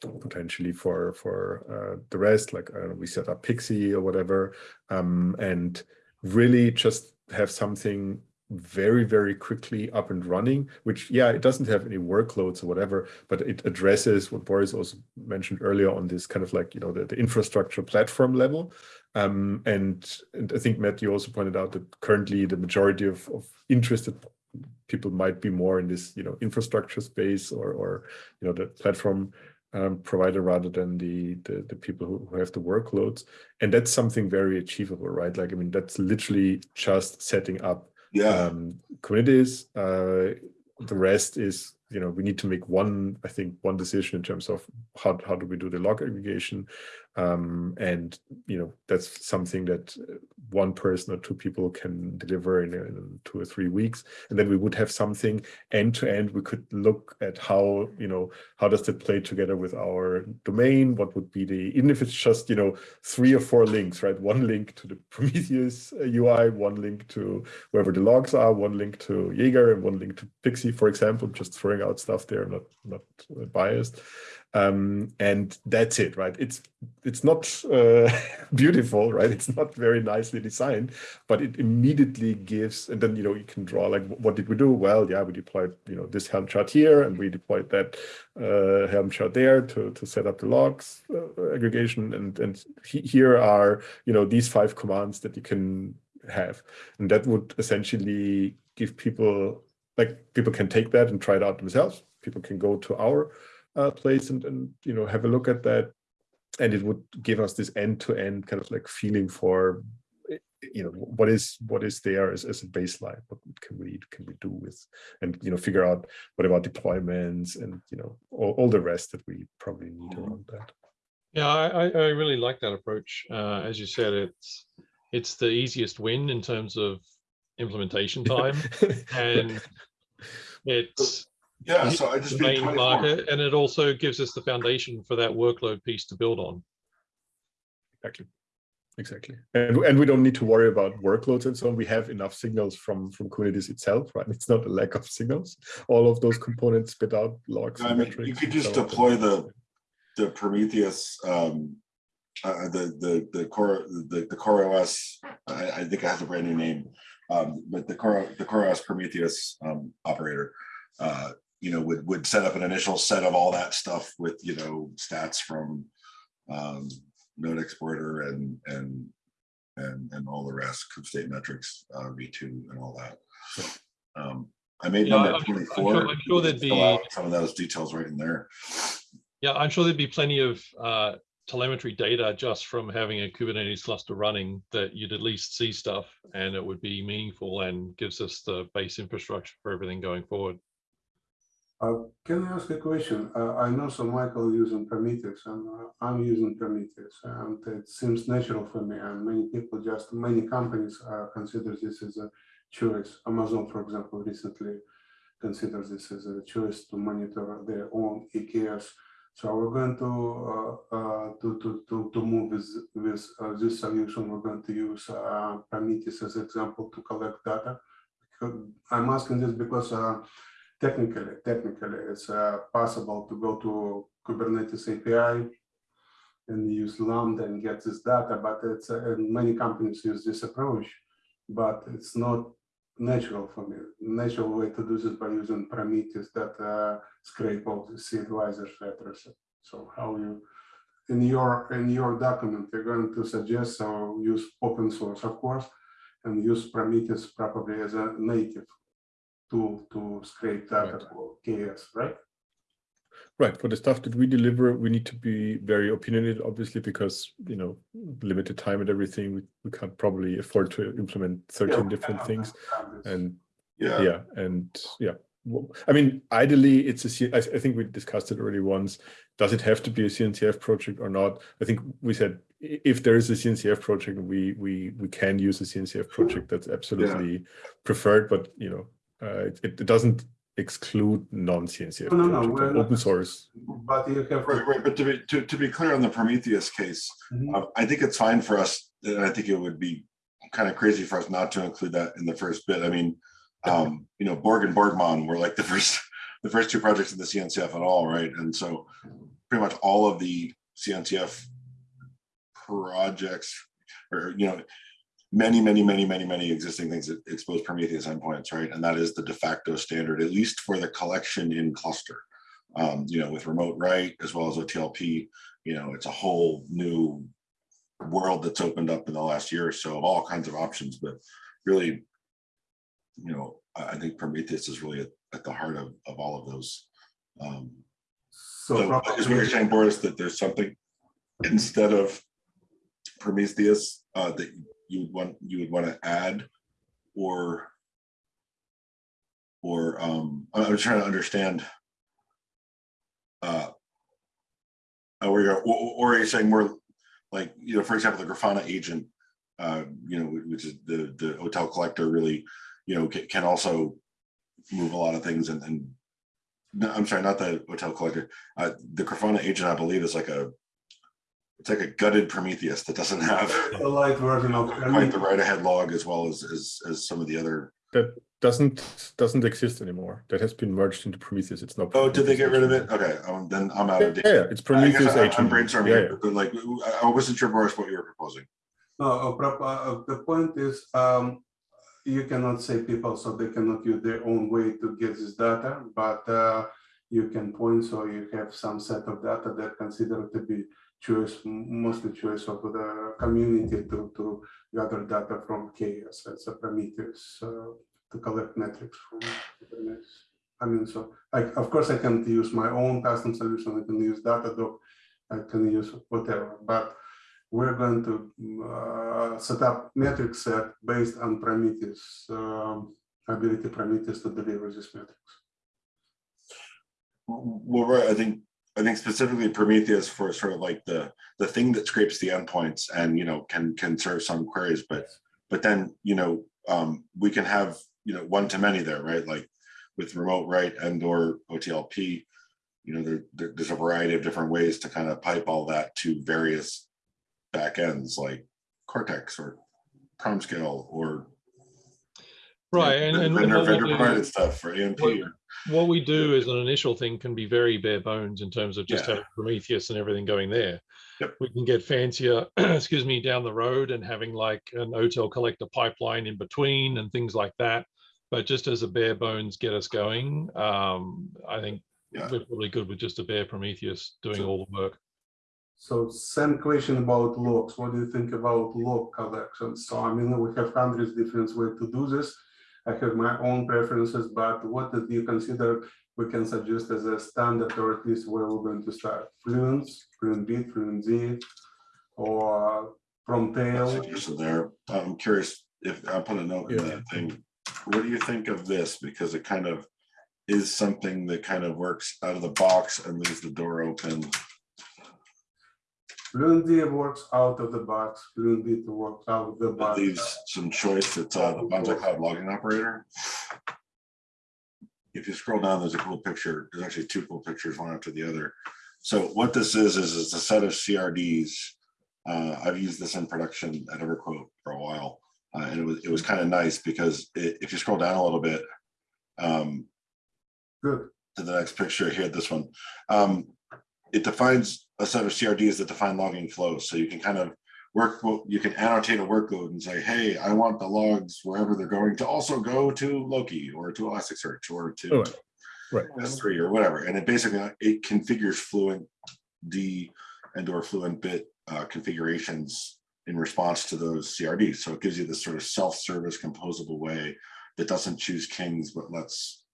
potentially for for uh, the rest, like we set up Pixie or whatever, um, and really just have something very, very quickly up and running, which, yeah, it doesn't have any workloads or whatever, but it addresses what Boris also mentioned earlier on this kind of like, you know, the, the infrastructure platform level. Um, and, and I think, Matt, you also pointed out that currently the majority of, of interested people might be more in this, you know, infrastructure space or, or you know, the platform um, provider rather than the, the, the people who, who have the workloads. And that's something very achievable, right? Like, I mean, that's literally just setting up yeah, um, Kubernetes. Uh, the rest is you know, we need to make one, I think, one decision in terms of how, how do we do the log aggregation. Um, and, you know, that's something that one person or two people can deliver in, in two or three weeks. And then we would have something end to end. We could look at how, you know, how does that play together with our domain? What would be the, even if it's just, you know, three or four links, right? One link to the Prometheus UI, uh, one link to wherever the logs are, one link to Jaeger and one link to Pixie, for example, just throwing out stuff there, not, not biased. Um, and that's it right? It's it's not uh, beautiful right? It's not very nicely designed but it immediately gives and then you know you can draw like what did we do? Well yeah we deployed you know this helm chart here and we deployed that uh, helm chart there to to set up the logs uh, aggregation. And and he, here are you know these five commands that you can have. And that would essentially give people like people can take that and try it out themselves people can go to our uh, place and, and, you know, have a look at that. And it would give us this end-to-end kind of like feeling for, eh, you know, what is what is there as, as a baseline? What can we can we do with, and you know, figure out what about deployments and you know all, all the rest that we probably need Mm-hmm. around that. Yeah, I, I I really like that approach. Uh, as you said, it's it's the easiest win in terms of implementation time, and it's Yeah, so I just made main 24. market, and it also gives us the foundation for that workload piece to build on. Exactly. Exactly. And, and we don't need to worry about workloads and so on. We have enough signals from, from Kubernetes itself, right? It's not a lack of signals. All of those components spit out logs. I and mean, you could just so deploy the, the Prometheus, um, uh, the, the, the core, the, the core OS, I, I think it has a brand new name. Um, but the core, the core Prometheus, um, operator, uh, you know, would, would set up an initial set of all that stuff with, you know, stats from, um, node exporter and, and, and, and all the rest, kube state metrics, uh, V2 and all that. So, um, I made Yeah, them I'm at sure- I'm sure-. I'm sure there'd be- Some of those details right in there. Yeah, I'm sure there'd be plenty of uh, telemetry data just from having a Kubernetes cluster running that you'd at least see stuff and it would be meaningful and gives us the base infrastructure for everything going forward. Uh, Can I ask a question? Uh, I know some Michael using Prometheus and uh, I'm using Prometheus and it seems natural for me and many people just, many companies uh, consider this as a choice. Amazon, for example, recently considers this as a choice to monitor their own EKS. So we're going to uh, uh, to, to, to, move with, with uh, this solution. We're going to use uh, Prometheus as example to collect data. I'm asking this because uh, technically, technically, it's uh, possible to go to Kubernetes API and use Lambda and get this data, but it's many companies use this approach, but it's not natural for me. Natural way to do this by using Prometheus that uh, scrape all the advisors address. So how you in your in your document you're going to suggest so use open source, of course, and use Prometheus probably as a native tool to scrape data Right. for KS, right? Right. For the stuff that we deliver, we need to be very opinionated, obviously, because, you know, limited time and everything, we, we can't probably afford to implement 13 different things. And Yeah, yeah and yeah i mean ideally it's a. I think we discussed it already once does it have to be a cncf project or not i think we said if there is a cncf project we we we can use a cncf project that's absolutely preferred but you know uh, it, it doesn't exclude non-cncf No, no, no, projects we're and not- open source But you have. right, right. But to be, to, to be clear on the Prometheus case, Mhm. uh, I think it's fine for us, and I think it would be kind of crazy for us not to include that in the first bit. I mean, um, you know, Borg and Borgmon were like the first, the first two projects in the CNCF at all, right? And so pretty much all of the CNCF projects, or, you know, many, many, many, many, many existing things that expose Prometheus endpoints, right? And that is the de facto standard, at least for the collection in cluster. Um, you know, with remote write as well as OTLP, you know, it's a whole new world that's opened up in the last year or so of all kinds of options, but really, you know, I, think Prometheus is really at, at the heart of, of all of those. Um, So so is what you're saying, Boris, that there's something instead of Prometheus uh, that you would want you would want to add or or um, I'm trying to understand uh, uh or you're or, or you saying more like you know for example the Grafana agent uh, you know which is the the OTel collector really you know can, can also move a lot of things and, and no, I'm sorry not the OTel collector uh, the Grafana agent I believe is like a it's like a gutted Prometheus that doesn't have A light version of. quite the right ahead log as well as, as, as some of the other. That doesn't doesn't exist anymore. That has been merged into Prometheus. It's not. Oh, did they get rid of it? Okay, um, then I'm out Yeah, of date. yeah, it's Prometheus I- I'm brainstorming, Yeah, here, but like, I- I wasn't sure, Boris, what you were proposing. No, uh, uh, the point is, um, you cannot say people, so they cannot use their own way to get this data, but, uh, you can point, so you have some set of data that considered to be choice, mostly choice of the community to, to gather data from chaos, as a Prometheus, uh, to collect metrics from Kubernetes. I mean, so, like, of course, I can use my own custom solution, I can use Datadog, I can use whatever, but we're going to uh, set up metric set based on Prometheus, um, ability Prometheus to deliver this metrics. Well, right, I think, I think specifically Prometheus for sort of like the, the thing that scrapes the endpoints and, you know, can, can serve some queries, but, but then, you know, um, we can have, you know, one to many there, right? Like with remote write and or OTLP, you know, there, there- there's a variety of different ways to kind of pipe all that to various backends like Cortex or PromScale or Right, and, and vendor, vendor provided stuff for AMP. What- or- what we do as an initial thing can be very bare bones in terms of just Yeah. having Prometheus and everything going there. Yep. We can get fancier, excuse me, down the road and having like an OTel collector pipeline in between and things like that. But just as a bare bones get us going, um, I think Yeah. we're probably good with just a bare Prometheus doing So- all the work. So same question about logs. What do you think about log collection? So I mean, we have hundreds different ways to do this. I have my own preferences, but what do you consider we can suggest as a standard or at least where we're going to start? Fluence, Fluent Bit, Fluent Z, or Promtail? suggestion there. I'm curious if I'll put a note in that thing. What do you think of this? Because it kind of is something that kind of works out of the box and leaves the door open. Fluent works out of the box, Fluent works out of the It box. leaves some choice. It's uh, the Banzai Cloud logging operator. If you scroll down, there's a cool picture. There's actually two cool pictures, one after the other. So what this is, is it's a set of CRDs. Uh, I've used this in production at EverQuote for a while. Uh, and it was, it was kind of nice because i- if you scroll down a little bit, um, Good. to the next picture here, this one. Um, it defines a set of CRDs that define logging flows. So you can kind of work, you can annotate a workload and say, hey, I want the logs wherever they're going to also go to Loki or to Elasticsearch or to Oh, Right. S3 or whatever. And it basically, it configures Fluent D and or Fluent Bit uh, configurations in response to those CRDs. So it gives you this sort of self-service composable way that doesn't choose kings, but lets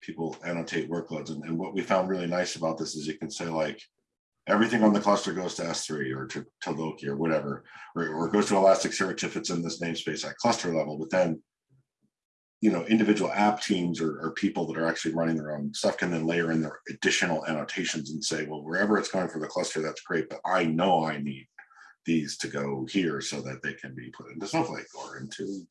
people annotate workloads. And, and what we found really nice about this is you can say like, everything on the cluster goes to S3 or to, to Loki or whatever, or, or goes to Elasticsearch if it's in this namespace at cluster level, but then you know, individual app teams or, or people that are actually running their own stuff can then layer in their additional annotations and say, well, wherever it's going for the cluster, that's great, but I know I need these to go here so that they can be put into Snowflake or into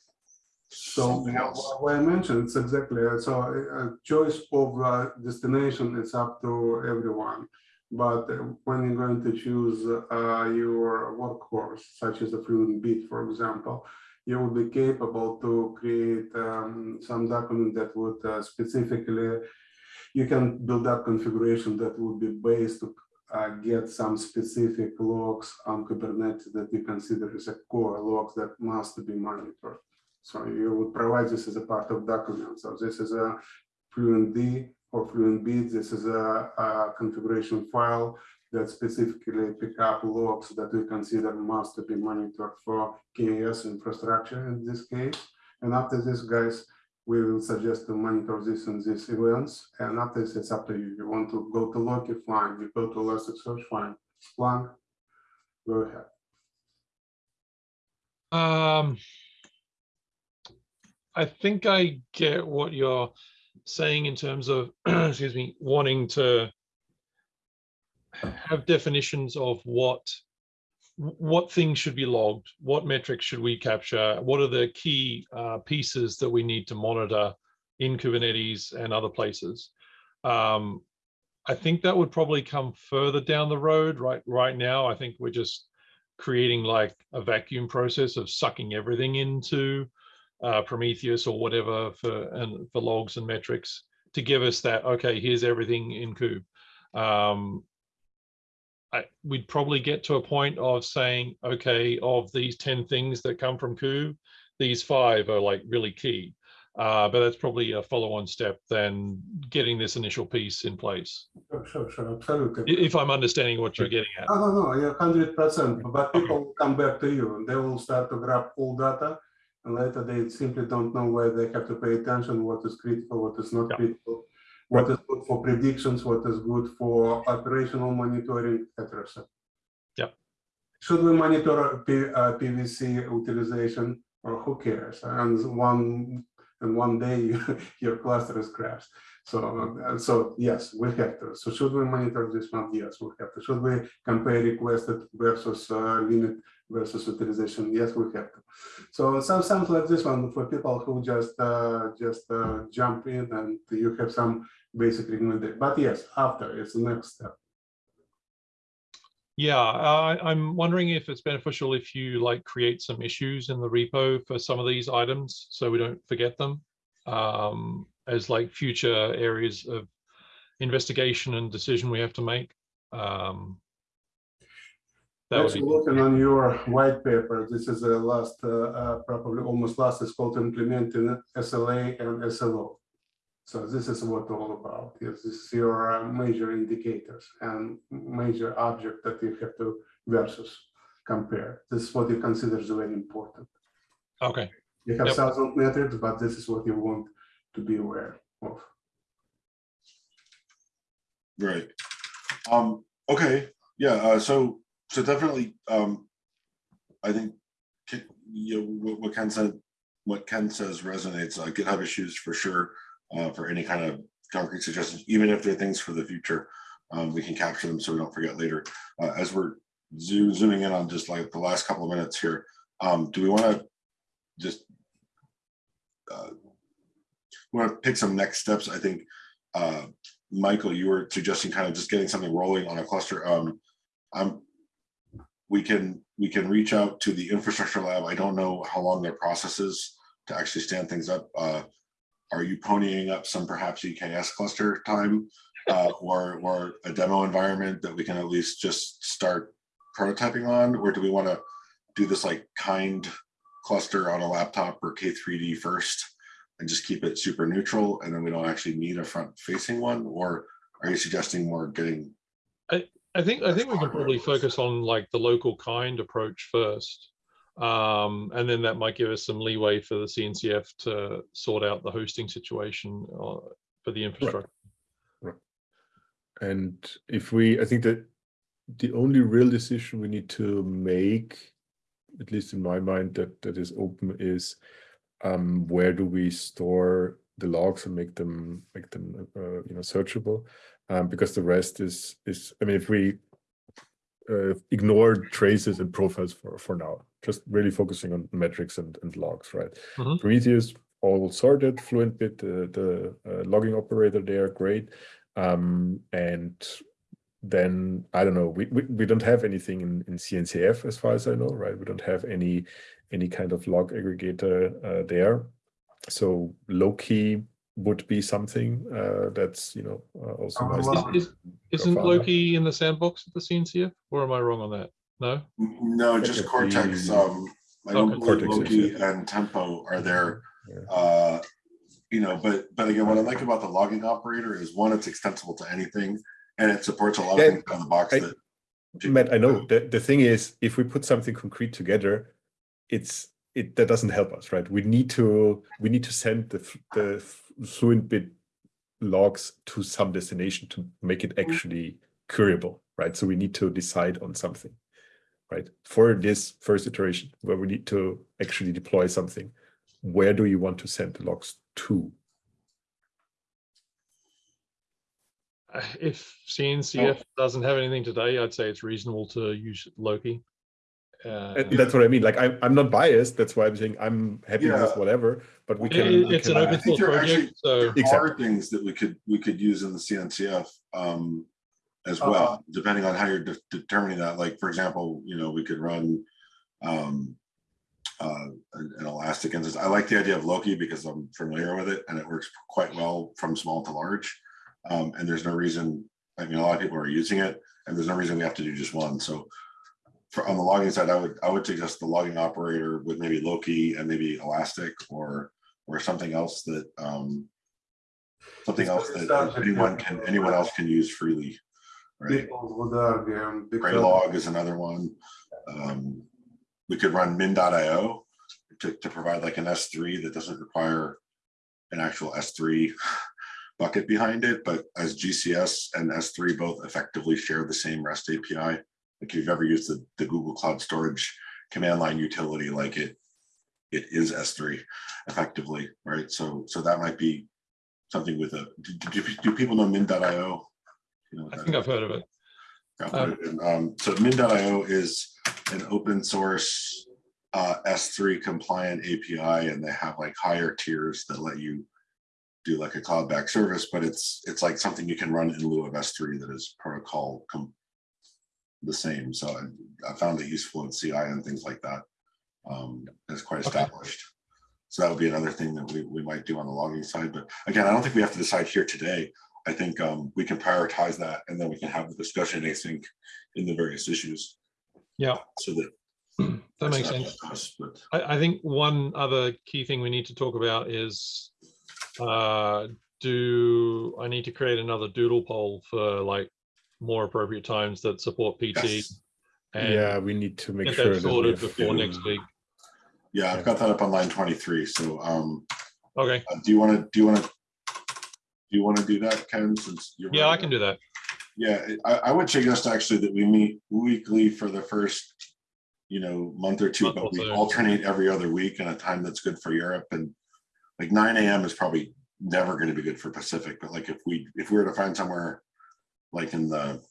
So something else. wh- what I mentioned, it's exactly, uh, so a choice of uh, destination is up to everyone. But when you're going to choose uh, your workhorse, such as a Fluent Bit, for example, you will be capable to create um, some document that would uh, specifically, you can build up configuration that would be based to uh, get some specific logs on Kubernetes that you consider as a core logs that must be monitored. So you would provide this as a part of document. So this is a Fluent D or Fluent Bit. This is a, a configuration file that specifically pick up logs that we consider must be monitored for KAS infrastructure in this case. And after this, guys, we will suggest to monitor this and these events. And after this, it's up to you. You want to go to Loki, fine. You go to Elasticsearch, fine. Splunk, go ahead. Um, I think I get what you're saying in terms of, excuse me, wanting to have definitions of what what things should be logged, what metrics should we capture, what are the key uh, pieces that we need to monitor in Kubernetes and other places. Um, I think that would probably come further down the road. Right, right now, I think we're just creating like a vacuum process of sucking everything into uh, Prometheus or whatever for and for logs and metrics to give us that. Okay, here's everything in Kube. Um, I, we'd probably get to a point of saying, okay, of these 10 things that come from Kube, these five are like really key. Uh, but that's probably a follow-on step than getting this initial piece in place. Sure, sure, sure, absolutely. If I'm understanding what you're getting at. No, no, no, you're hundred percent, but people will come back to you and they will start to grab all data. And later they simply don't know where they have to pay attention, what is critical, what is not Yeah. critical. What is good for predictions, what is good for operational monitoring, etc. Yeah. Should we monitor P, uh, PVC utilization or who cares? And one, and one day your cluster is crashed. So, uh, so yes, we have to. So should we monitor this one? Yes, we have to. Should we compare requested versus uh, limit versus utilization? Yes, we have to. So some sounds like this one for people who just uh, just uh, jump in and you have some basic recommendation. But yes, after it's the next step. Yeah, I, I'm wondering if it's beneficial if you like create some issues in the repo for some of these items so we don't forget them um, as like future areas of investigation and decision we have to make. Um, that would Actually, be, looking on your white paper, this is the last, uh, uh, probably almost last, is called implementing SLA and SLO. So this is what all about. Yes, this is your uh, major indicators and major object that you have to versus compare. This is what you consider is very important. okay, You have Yep. thousand metrics, but this is what you want to be aware of. Right. Um, okay, yeah, uh, so, so definitely, um, I think, you know, what, what Ken said, what Ken says resonates, uh, GitHub issues for sure, uh, for any kind of concrete suggestions, even if they're things for the future, um, we can capture them so we don't forget later. Uh, as we're zoom, zooming in on just like the last couple of minutes here, um, do we want to just uh, want to pick some next steps? I think, uh, Michael, you were suggesting kind of just getting something rolling on a cluster. Um, I'm, we can, we can reach out to the infrastructure lab. I don't know how long their process is to actually stand things up. Uh, are you ponying up some perhaps EKS cluster time? Uh, or, or a demo environment that we can at least just start prototyping on? Or do we want to do this like kind cluster on a laptop or K3D first? and just keep it super neutral and then we don't actually need a front facing one or are you suggesting more getting I think I think we can probably focus on like the local kind approach first. Um, and then that might give us some leeway for the CNCF to sort out the hosting situation uh, for the infrastructure. Right. And if we, I think that the only real decision we need to make, at least in my mind, that that is open is um, where do we store the logs and make them make them uh, you know searchable, um, because the rest is is I mean if we uh, ignore traces and profiles for for now, just really focusing on metrics and and logs, right? Mhm. Prometheus all sorted, FluentBit, the the uh, logging operator there, great. Um, and then I don't know, we, we, we don't have anything in, in CNCF as far as I know, right? We don't have any any kind of log aggregator uh, there. So Loki would be something uh, that's you know uh, also Uh, nice. well, Is- Isn't Grafana. Loki in the sandbox at the CNCF? Or am I wrong on that? No? no just cortex the- um i don't Okay. believe Cortex is, loki yeah. and tempo are there Yeah. uh you know but but again what i like about the logging operator is one it's extensible to anything and it supports a lot of Yeah, things out of the box I- that Matt, I know the, the thing is, if we put something concrete together, it's it that doesn't help us, right? We need to we need to send the the f- fluent bit logs to some destination to make it actually curable, right? So we need to decide on something, right? For this first iteration, where we need to actually deploy something, where do you want to send the logs to? Uh, If CNCF doesn't have anything today, I'd say it's reasonable to use Loki. Uh, that's what I mean. Like I'm, I'm not biased. That's why I'm saying I'm happy with whatever. But we can. it- we It's an open I source there are project, so. There are Exactly. things that we could, we could use in the CNCF um, as Uh-huh. well, depending on how you're de- determining that. Like, for example, you know, we could run um, uh, an an elastic instance. I like the idea of Loki because I'm familiar with it and it works quite well from small to large. Um, And there's no reason, I mean, a lot of people are using it and there's no reason we have to do just one. So for, on the logging side, I would, I would suggest the logging operator with maybe Loki and maybe Elastic or, or something else that, um, something else that anyone can, anyone else can use freely. Right, People would argue. because- Graylog is another one. Um, we could run min.io to, to provide like an S3 that doesn't require an actual S3 bucket behind it, but as GCS and S3 both effectively share the same REST API. Like if you've ever used the, the Google Cloud Storage command line utility, like it, it is S3 effectively, right? So, so that might be something with a, do, do, do people know min.io? You know I think is? I've heard of it. I'll put it in, Um, so min.io is an open source uh, S3 compliant API and they have like higher tiers that let you do like a cloud back service, but it's, it's like something you can run in lieu of S3 that is protocol com- the same. So I, I found it useful in CI and things like that. Um, it's quite Okay. established. So that would be another thing that we, we might do on the logging side. But again, I don't think we have to decide here today. I think um, we can prioritize that and then we can have the discussion async in the various issues. Yeah. So that. That makes sense. us, But I, I think one other key thing we need to talk about is, uh, do I need to create another doodle poll for like more appropriate times that support PT? yes. and yeah, we need to make sure that that sorted have- before next week. Yeah, I've got that up on line twenty-three. So um, Okay, uh, do you want to, do you want to? Do you want to do that, Ken, since you're? yeah, I can do that. Yeah, I, I would suggest actually that we meet weekly for the first, you know, month or two, Month but or we so. alternate every other week in a time that's good for Europe and like nine AM is probably never going to be good for Pacific, but like if we, if we were to find somewhere like in the,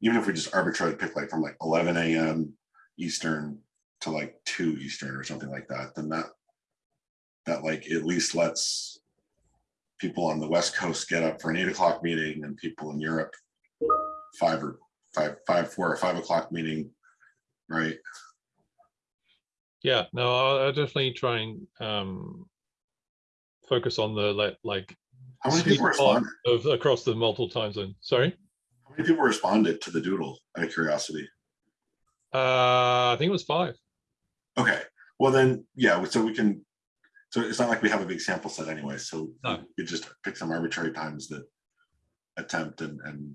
even if we just arbitrarily pick like from like eleven AM Eastern to like two Eastern or something like that, then that that like at least lets people on the West Coast get up for an eight o'clock meeting and people in Europe five or five, five, four or five o'clock meeting, right? Yeah, no, I'll, I'll definitely try and, um, focus on the like, like How many people responded? of across the multiple time zone. Sorry, How many people responded to the doodle out of curiosity? uh, I think it was five. Okay, well then, yeah, so we can, so it's not like we have a big sample set anyway, so No. you just pick some arbitrary times that attempt and, and,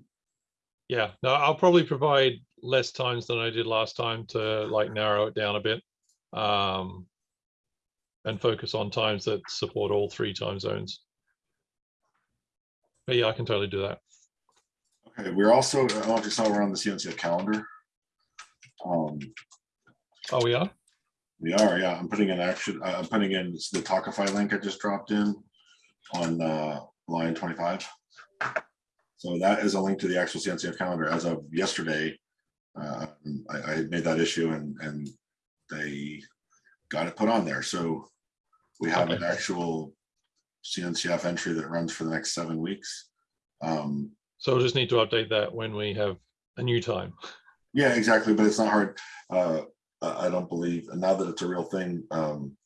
Yeah, no, I'll probably provide less times than I did last time to like narrow it down a bit. Um, and focus on times that support all three time zones. But yeah, I can totally do that. Okay, we're also, I don't know if you saw, we're on the CNCF calendar. Um, Oh, we are? We are, yeah. I'm putting in action, uh, I'm putting in the Talkify link I just dropped in on uh, line twenty-five. So that is a link to the actual CNCF calendar as of yesterday. Uh, I, I made that issue and, and they got it put on there. So we have an actual CNCF entry that runs for the next seven weeks. Um, So we'll just need to update that when we have a new time. Yeah, exactly, but it's not hard. Uh, I don't believe, and now that it's a real thing, um,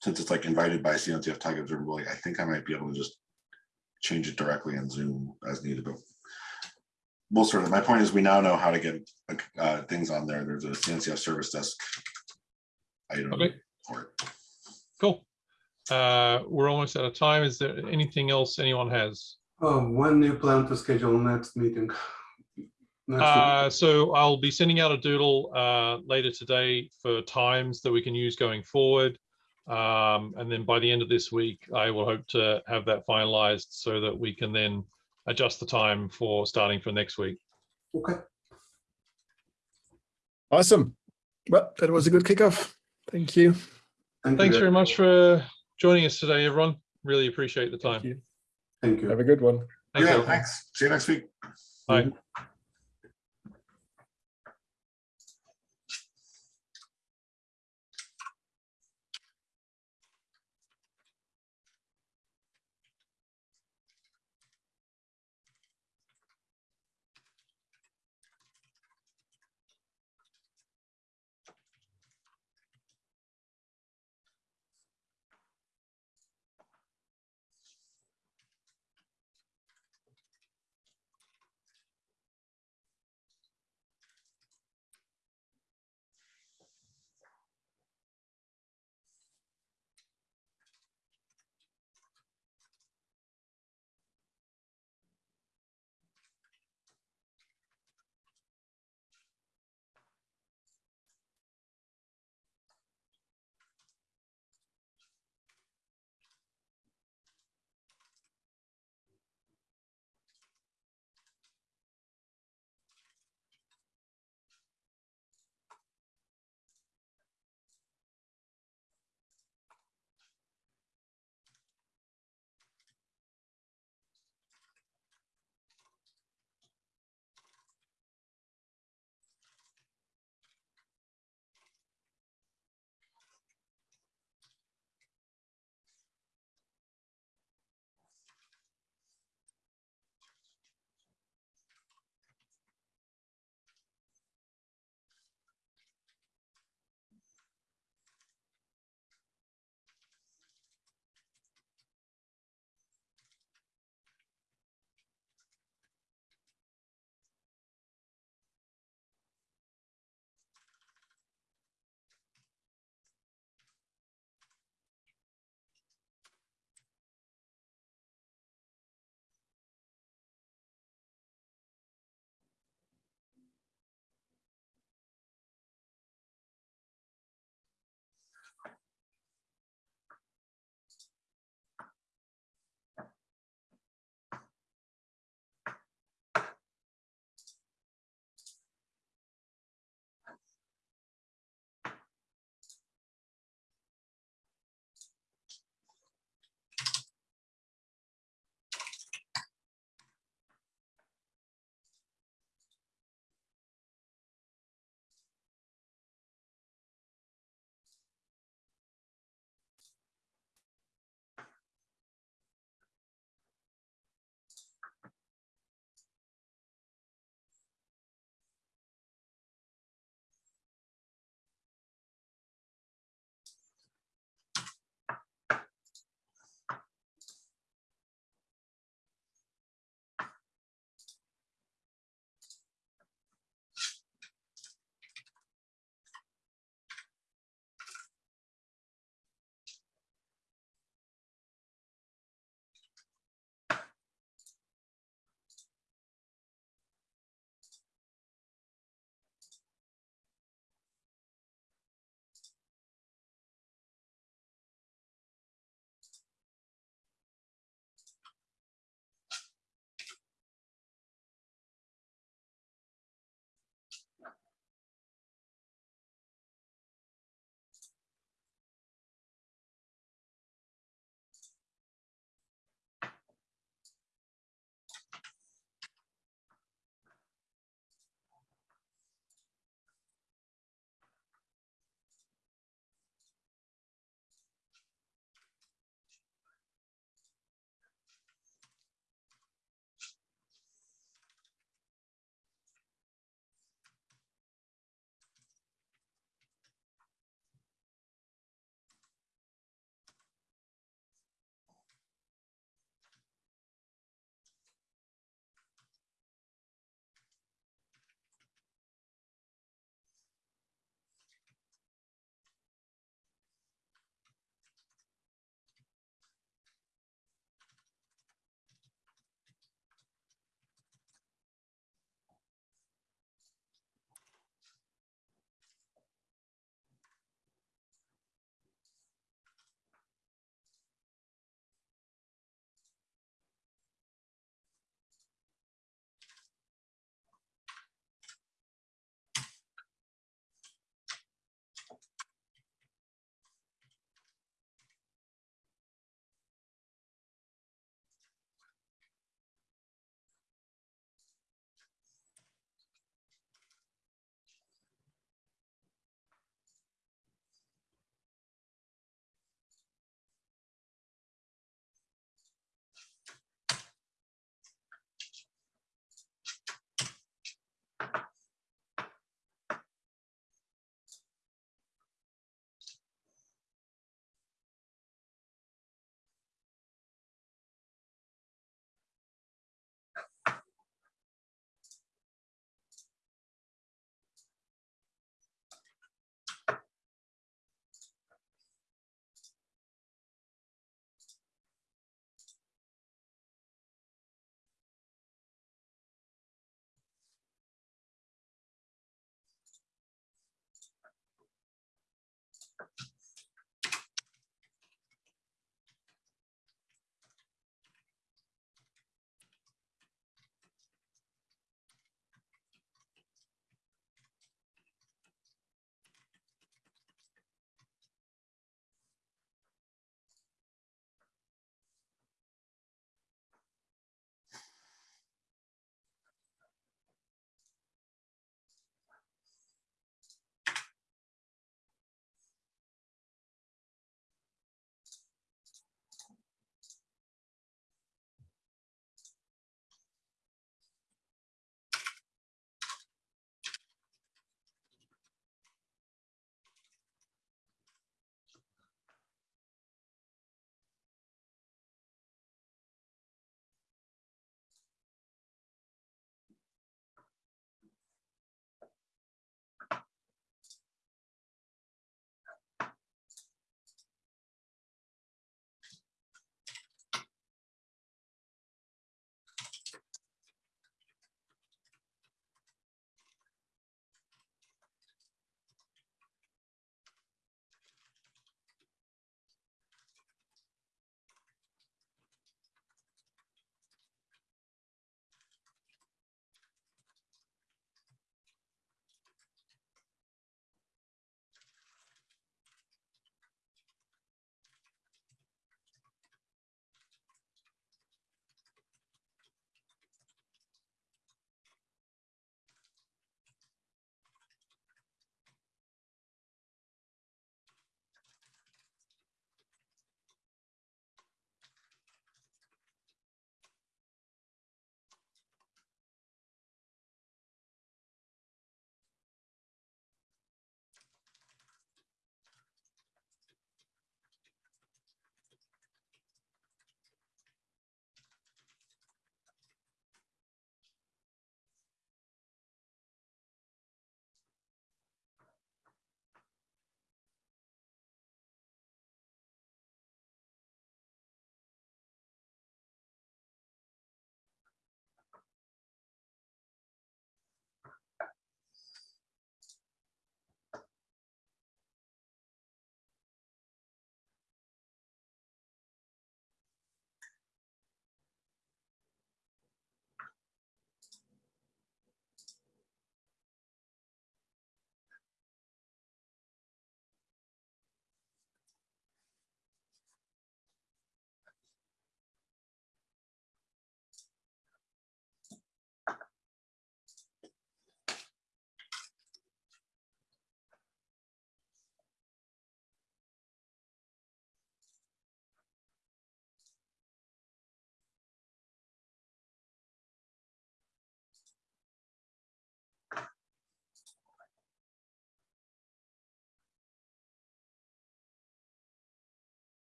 since it's like invited by CNCF Tag Observability, I think I might be able to just change it directly in Zoom as needed, but we'll sort of, my point is we now know how to get uh, things on there. There's a CNCF service desk item Okay. for it. Cool. Uh, we're almost out of time. Is there anything else anyone has? Um, when do you plan to schedule next meeting? Next Uh, so I'll be sending out a doodle uh, later today for times that we can use going forward. Um, and then by the end of this week, I will hope to have that finalized so that we can then adjust the time for starting for next week. Okay, Awesome. Well, that was a good kickoff. Thank you. thank you. Thanks guys. very much for joining us today, everyone. Really appreciate the Thank time. You. Thank you. Have a good one. Thanks, Yeah, everyone. thanks. See you next week. Bye. Mm-hmm.